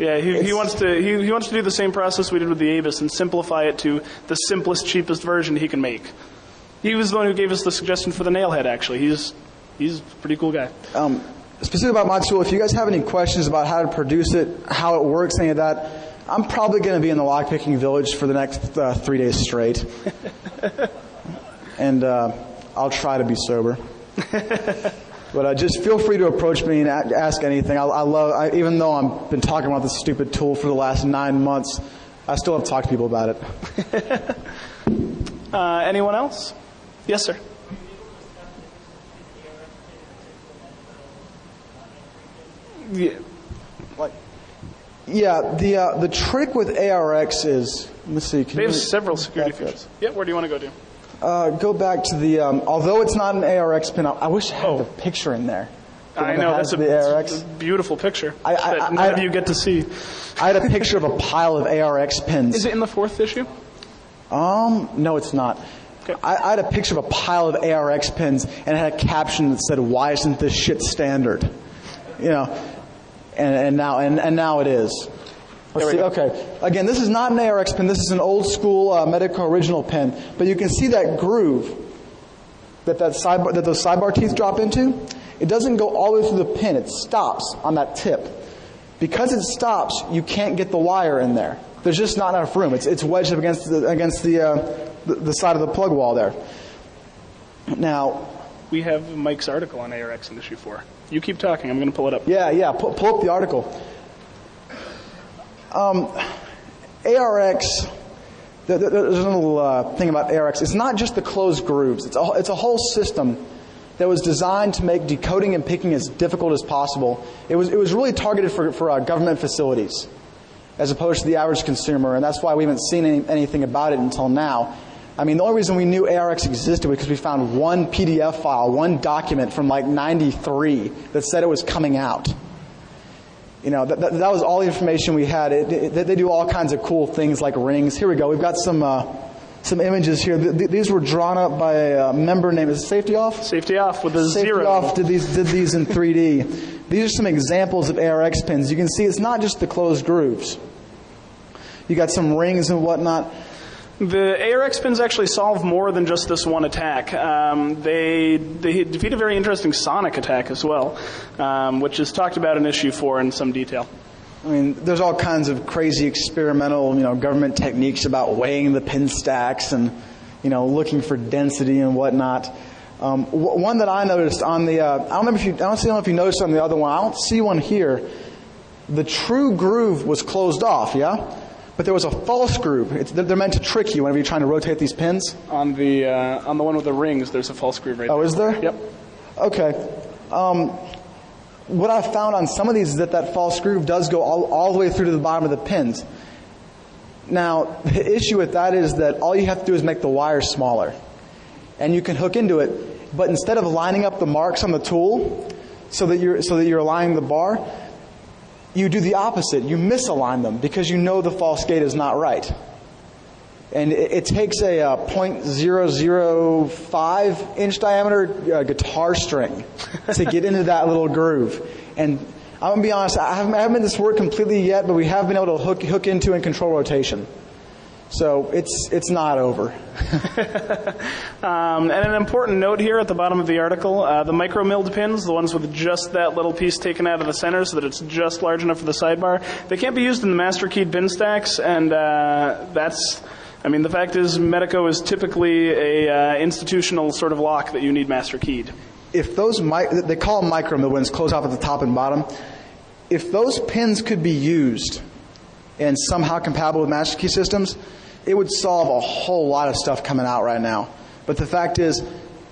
Yeah, he, he wants to he, he wants to do the same process we did with the ABUS and simplify it to the simplest, cheapest version he can make. He was the one who gave us the suggestion for the nailhead. Actually, he's he's a pretty cool guy. Um, specifically about my tool, if you guys have any questions about how to produce it, how it works, any of that, I'm probably going to be in the lockpicking village for the next uh, three days straight. (laughs) and uh, I'll try to be sober. (laughs) but uh, just feel free to approach me and a- ask anything. I, I love, I, even though I've been talking about this stupid tool for the last nine months, I still have talked to people about it. (laughs) Uh, anyone else? Yes, sir. Yeah. Like, yeah, the uh, the trick with ARX is, let's see. Can They have you- several security features. Yeah, where do you want to go to? Uh, go back to the. Um, although it's not an ARX pin, I wish I had the picture in there. Oh. I know, that's a, a beautiful picture I- I- that I- of you get to see. I had a picture of a pile of ARX pins. Is it in the fourth issue? Um, no, it's not. Okay. I, I had a picture of a pile of ARX pins and it had a caption that said, "Why isn't this shit standard?" You know, and, and now and, and now it is. Let's see. we Okay. Again, this is not an ARX pin. This is an old school uh, Medeco original pin, but you can see that groove that that sidebar that those sidebar teeth drop into. It doesn't go all the way through the pin. It stops on that tip. Because it stops, you can't get the wire in there. There's just not enough room. It's, it's wedged up against the, against the, uh, the, the side of the plug wall there. Now, We have Mike's article on ARX in issue four. You keep talking. I'm going to pull it up. yeah, yeah, pull, pull up the article. Um, ARX, there- there- there's a little uh, thing about ARX. It's not just the closed grooves. It's a, it's a whole system that was designed to make decoding and picking as difficult as possible. It was, it was really targeted for, for uh, government facilities as opposed to the average consumer, and that's why we haven't seen any, anything about it until now. I mean, the only reason we knew ARX existed was because we found one PDF file, one document from like 93 that said it was coming out. You know, that, that, that was all the information we had. It, it, they do all kinds of cool things like rings. Here we go. We've got some, uh, some images here. Th- th- these were drawn up by a member named, is it Safety Off? Safety off with a Safety zero. Off did these, did these in 3D. These are some examples of ARX pins. You can see it's not just the closed grooves. You got some rings and whatnot. The ARX pins actually solve more than just this one attack. Um, they they defeat a very interesting sonic attack as well, um, which is talked about in issue four in some detail. I mean, there's all kinds of crazy experimental, you know, government techniques about weighing the pin stacks and, you know, looking for density and whatnot. Um, w- one that I noticed on the, uh, I don't remember if you, I don't see- if you noticed on the other one. I don't see one here. The true groove was closed off, yeah, but there was a false groove. It's, they're meant to trick you whenever you're trying to rotate these pins. On the uh, on the one with the rings, there's a false groove right Oh, is there? Yep. Okay. Um, what I found on some of these is that that false groove does go all, all the way through to the bottom of the pins. Now, (laughs) the issue with that is that all you have to do is make the wire smaller. And you can hook into it, but instead of lining up the marks on the tool so that you're, so that you're aligning the bar, you do the opposite. You misalign them because you know the false gate is not right. And it, it takes a uh, .005 inch diameter uh, guitar string (laughs) to get into that little groove. And I'm gonna be honest, I haven't, I haven't made this work completely yet, but we have been able to hook, hook into and control rotation. So it's, it's not over. (laughs) Um, and an important note here at the bottom of the article: uh, the micro milled pins, the ones with just that little piece taken out of the center, so that it's just large enough for the sidebar, they can't be used in the master keyed pin stacks, and uh, that's. I mean, the fact is, Medeco is typically a uh, institutional sort of lock that you need master keyed. if those mi- they call them micro mill ones close off at the top and bottom if those pins could be used and somehow compatible with master key systems it would solve a whole lot of stuff coming out right now. But the fact is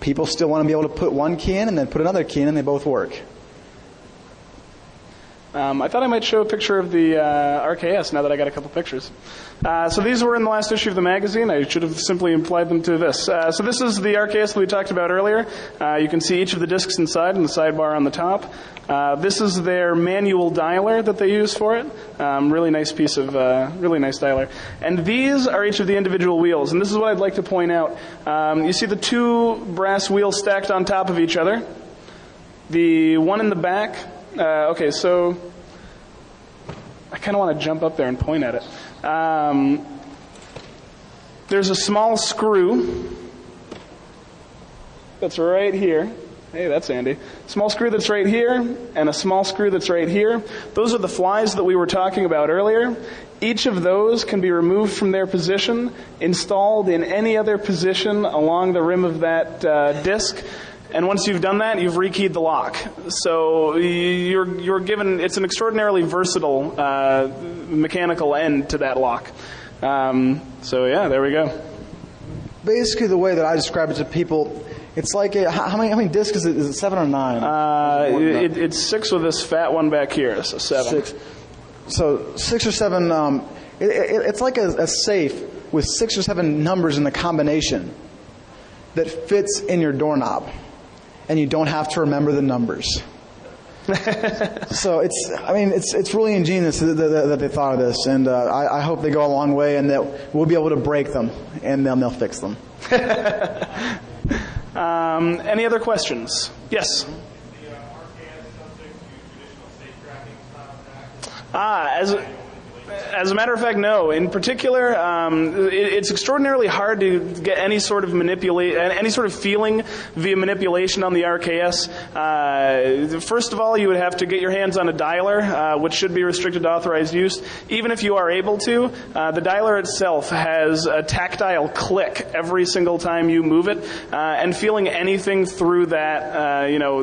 people still want to be able to put one key in and then put another key in and they both work Um, I thought I might show a picture of the uh, RKS now that I got a couple pictures. Uh, so these were in the last issue of the magazine. I should have simply implied them to this. Uh, so this is the RKS that we talked about earlier. Uh, you can see each of the discs inside and the sidebar on the top. Uh, this is their manual dialer that they use for it. Um, really nice piece of, uh, really nice dialer. And these are each of the individual wheels. And this is what I'd like to point out. Um, you see the two brass wheels stacked on top of each other. The one in the back, uh, okay, so I kind of want to jump up there and point at it. Um, there's a small screw that's right here. Hey, that's Andy. Small screw that's right here, and a small screw that's right here. Those are the flies that we were talking about earlier. Each of those can be removed from their position, installed in any other position along the rim of that uh, disc. And once you've done that, you've rekeyed the lock. So you're, you're given, it's an extraordinarily versatile uh, mechanical end to that lock. Um, so yeah, there we go. Basically, the way that I describe it to people, it's like a, how many how many discs is it? Is it seven or nine? Uh, it, it's six with this fat one back here, so seven. Six. So six or seven. Um, it, it, it's like a, a safe with six or seven numbers in the combination that fits in your doorknob, and you don't have to remember the numbers. (laughs) so it's, I mean, it's it's really ingenious that, that, that they thought of this, and uh, I, I hope they go a long way, and that we'll be able to break them, and then they'll fix them. (laughs) Um, any other questions? Yes. Ah, as as a matter of fact, no. In particular, um, it, it's extraordinarily hard to get any sort of manipulate, any sort of feeling via manipulation on the RKS. Uh, first of all, you would have to get your hands on a dialer, uh, which should be restricted to authorized use. Even if you are able to, uh, the dialer itself has a tactile click every single time you move it, uh, and feeling anything through that, uh, you know,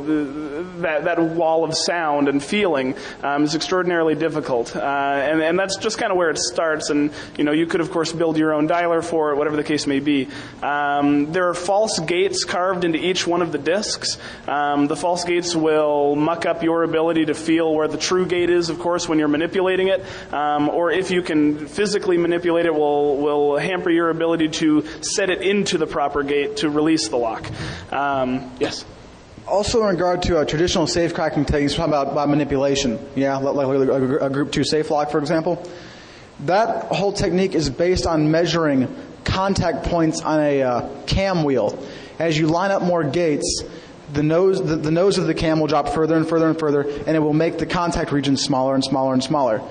that that wall of sound and feeling um, is extraordinarily difficult, uh, and and that's just kind of where it starts. And you know, you could of course build your own dialer for it, whatever the case may be. Um, there are false gates carved into each one of the discs. Um, the false gates will muck up your ability to feel where the true gate is, of course, when you're manipulating it, um, or if you can physically manipulate it, will will hamper your ability to set it into the proper gate to release the lock. Um, yes. Also, in regard to uh, traditional safe cracking techniques, talking about, about manipulation, yeah, like a, a group two safe lock, for example. That whole technique is based on measuring contact points on a uh, cam wheel. As you line up more gates, the nose, the, the nose of the cam will drop further and further and further, and it will make the contact region smaller and smaller and smaller.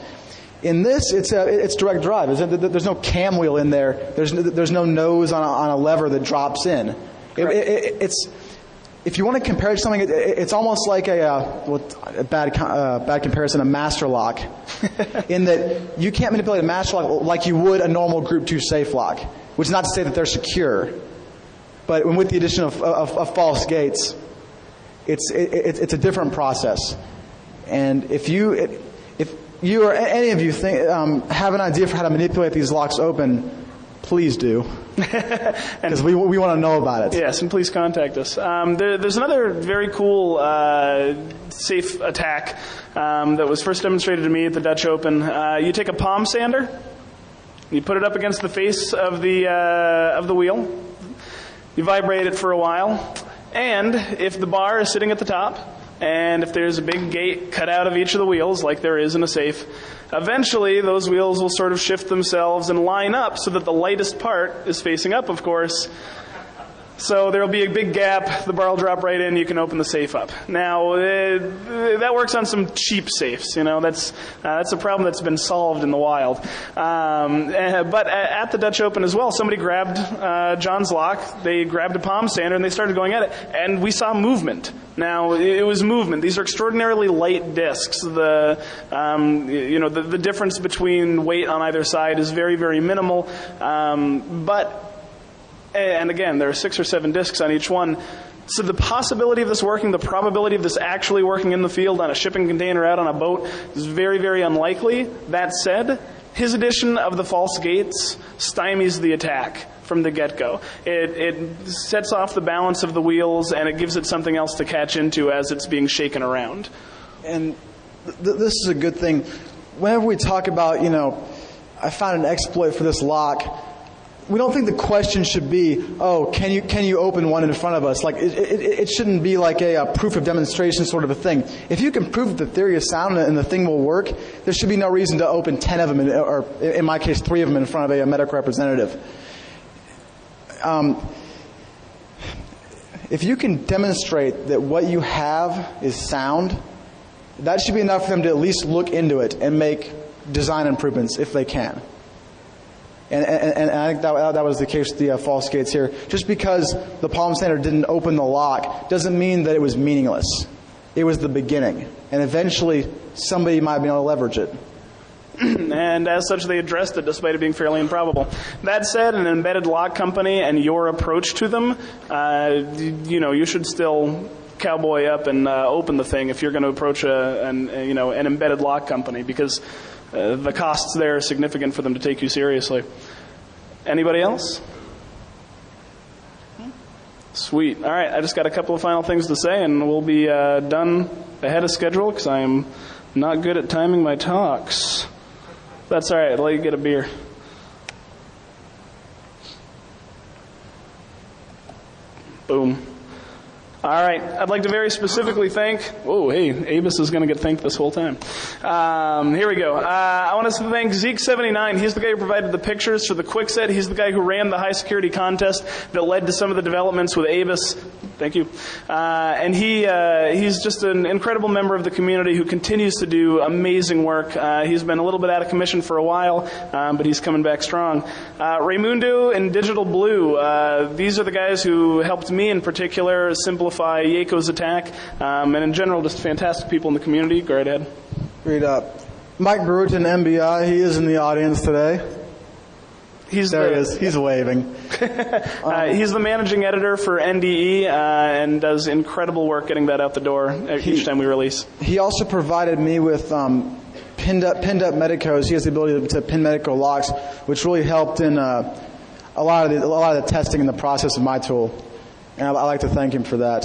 In this, it's, a, it's direct drive. There's no cam wheel in there. There's, there's no nose on a, on a lever that drops in. It, it, it's, if you want to compare it to something, it, it's almost like a, uh, a bad, uh, bad comparison, a master lock, (laughs) in that you can't manipulate a master lock like you would a normal Group 2 safe lock, which is not to say that they're secure. But with the addition of, of, of false gates, it's, it, it's a different process. And if you, if you or any of you think, um, have an idea for how to manipulate these locks open, please do. (laughs) Because we, we want to know about it. Yes, and please contact us. Um, there, there's another very cool uh, safe attack um, that was first demonstrated to me at the Dutch Open. Uh, you take a palm sander, you put it up against the face of the, uh, of the wheel, you vibrate it for a while, and if the bar is sitting at the top, and if there's a big gate cut out of each of the wheels, like there is in a safe, eventually those wheels will sort of shift themselves and line up so that the lightest part is facing up, of course, so there'll be a big gap. The bar will drop right in. You can open the safe up. Now uh, that works on some cheap safes. You know that's uh, that's a problem that's been solved in the wild. Um, uh, but at the Dutch Open as well, somebody grabbed uh, John's lock. They grabbed a palm sander and they started going at it, and we saw movement. Now it was movement. These are extraordinarily light discs. The um, you know the, the difference between weight on either side is very very minimal, um, but and again, there are six or seven discs on each one. So the possibility of this working, the probability of this actually working in the field on a shipping container out on a boat is very, very unlikely. That said, his addition of the false gates stymies the attack from the get-go. It, it sets off the balance of the wheels and it gives it something else to catch into as it's being shaken around. And th- this is a good thing. Whenever we talk about, you know, I found an exploit for this lock, we don't think the question should be, oh, can you, can you open one in front of us? Like, it, it, it shouldn't be like a, a, proof of demonstration sort of a thing. If you can prove that the theory is sound and the thing will work, there should be no reason to open 10 of them, in, or in my case, three of them in front of a, a Medeco representative. Um, if you can demonstrate that what you have is sound, that should be enough for them to at least look into it and make design improvements if they can. And, and, and I think that, that was the case with the uh, false gates here. Just because the Palm sander didn't open the lock doesn't mean that it was meaningless. It was the beginning. And eventually, somebody might be able to leverage it. (clears throat) and as such, they addressed it despite it being fairly improbable. That said, an embedded lock company and your approach to them, uh, you know, you should still cowboy up and uh, open the thing if you're going to approach a, an, a, you know, an embedded lock company because uh, the costs there are significant for them to take you seriously. Anybody else? Sweet. All right, I just got a couple of final things to say, and we'll be uh, done ahead of schedule because I am not good at timing my talks. That's all right. I'll let you get a beer. Boom. All right. I'd like to very specifically thank. Oh, hey, ABUS is going to get thanked this whole time. Um, here we go. Uh, I want to thank Zeke79. He's the guy who provided the pictures for the Kwikset. He's the guy who ran the high security contest that led to some of the developments with ABUS. Thank you. Uh, and he uh, he's just an incredible member of the community who continues to do amazing work. Uh, he's been a little bit out of commission for a while, um, but he's coming back strong. Uh, Raymundo and Digital Blue. Uh, these are the guys who helped me in particular simplify Jaakko's attack, um, and in general, just fantastic people in the community. Go right ahead. Read up. Mike Bruton, MBI, he is in the audience today. He's There the, he is. He's waving. (laughs) Uh, he's the managing editor for NDE uh, and does incredible work getting that out the door each time we release. He also provided me with um, pinned up pinned up Medecos. He has the ability to, to pin Medeco locks, which really helped in uh, a lot of the, a lot of the testing and the process of my tool. And I, I like to thank him for that.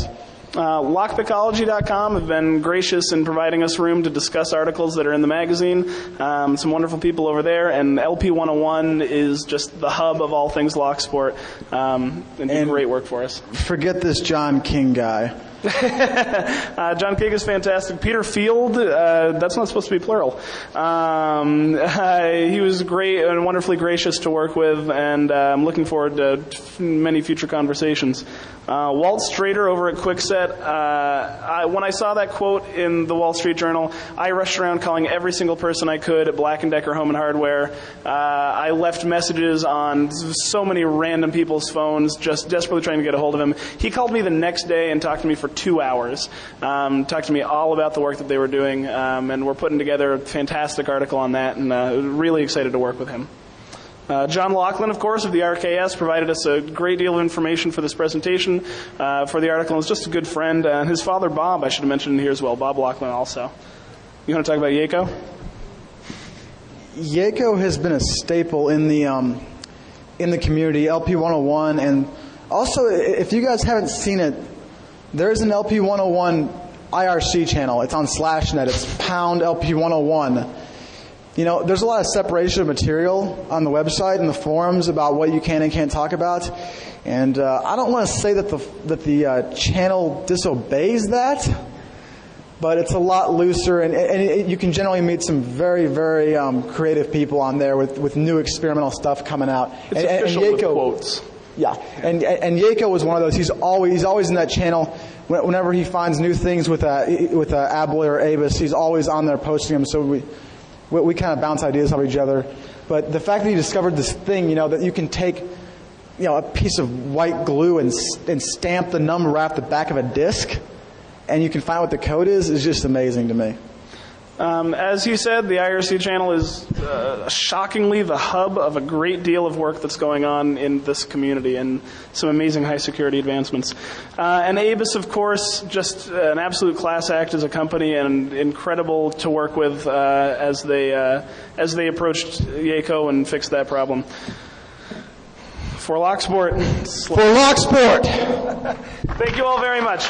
Uh, LockPickology.com have been gracious in providing us room to discuss articles that are in the magazine. Um, some wonderful people over there, and LP101 is just the hub of all things lock sport. Um, and And- great work for us. Forget this John King guy. (laughs) Uh, John King is fantastic. Peter Field, uh, that's not supposed to be plural. Um, uh, (laughs) he was great and wonderfully gracious to work with, and uh, I'm looking forward to f- many future conversations. Uh, Walt Strader over at Kwikset, uh, I, when I saw that quote in the Wall Street Journal, I rushed around calling every single person I could at Black & Decker Home and Hardware. I left messages on so many random people's phones, just desperately trying to get a hold of him. He called me the next day and talked to me for two hours. Um, talked to me all about the work that they were doing, um, and we're putting together a fantastic article on that, and uh, really excited to work with him. Uh, John Laughlin, of course, of the RKS, provided us a great deal of information for this presentation, uh, for the article, and is just a good friend. And his father, Bob, I should have mentioned here as well. Bob Laughlin, also. You want to talk about Jaakko? Jaakko has been a staple in the um, in the community, LP 101, and also if you guys haven't seen it, there is an LP 101 IRC channel. It's on SlashNet. It's pound LP 101. You know, there's a lot of separation of material on the website and the forums about what you can and can't talk about, and uh, I don't want to say that the that the uh, channel disobeys that but it's a lot looser, and, and it, you can generally meet some very, very um, creative people on there with, with new experimental stuff coming out. It's and, and- and official with quotes. Yeah, and and Jaakko was one of those. He's always he's always in that channel. Whenever he finds new things with uh, with uh, Abloy or ABUS, he's always on there posting them. So we we, we kind of bounce ideas off each other. But the fact that he discovered this thing, you know, that you can take you know a piece of white glue and and stamp the number right off the back of a disc, and you can find what the code is, is just amazing to me. Um, as you said, the IRC channel is uh, shockingly the hub of a great deal of work that's going on in this community and some amazing high security advancements. Uh, and ABUS, of course, just an absolute class act as a company and incredible to work with uh, as they uh, as they approached Jaakko and fixed that problem. For Locksport, For Locksport. (laughs) thank you all very much.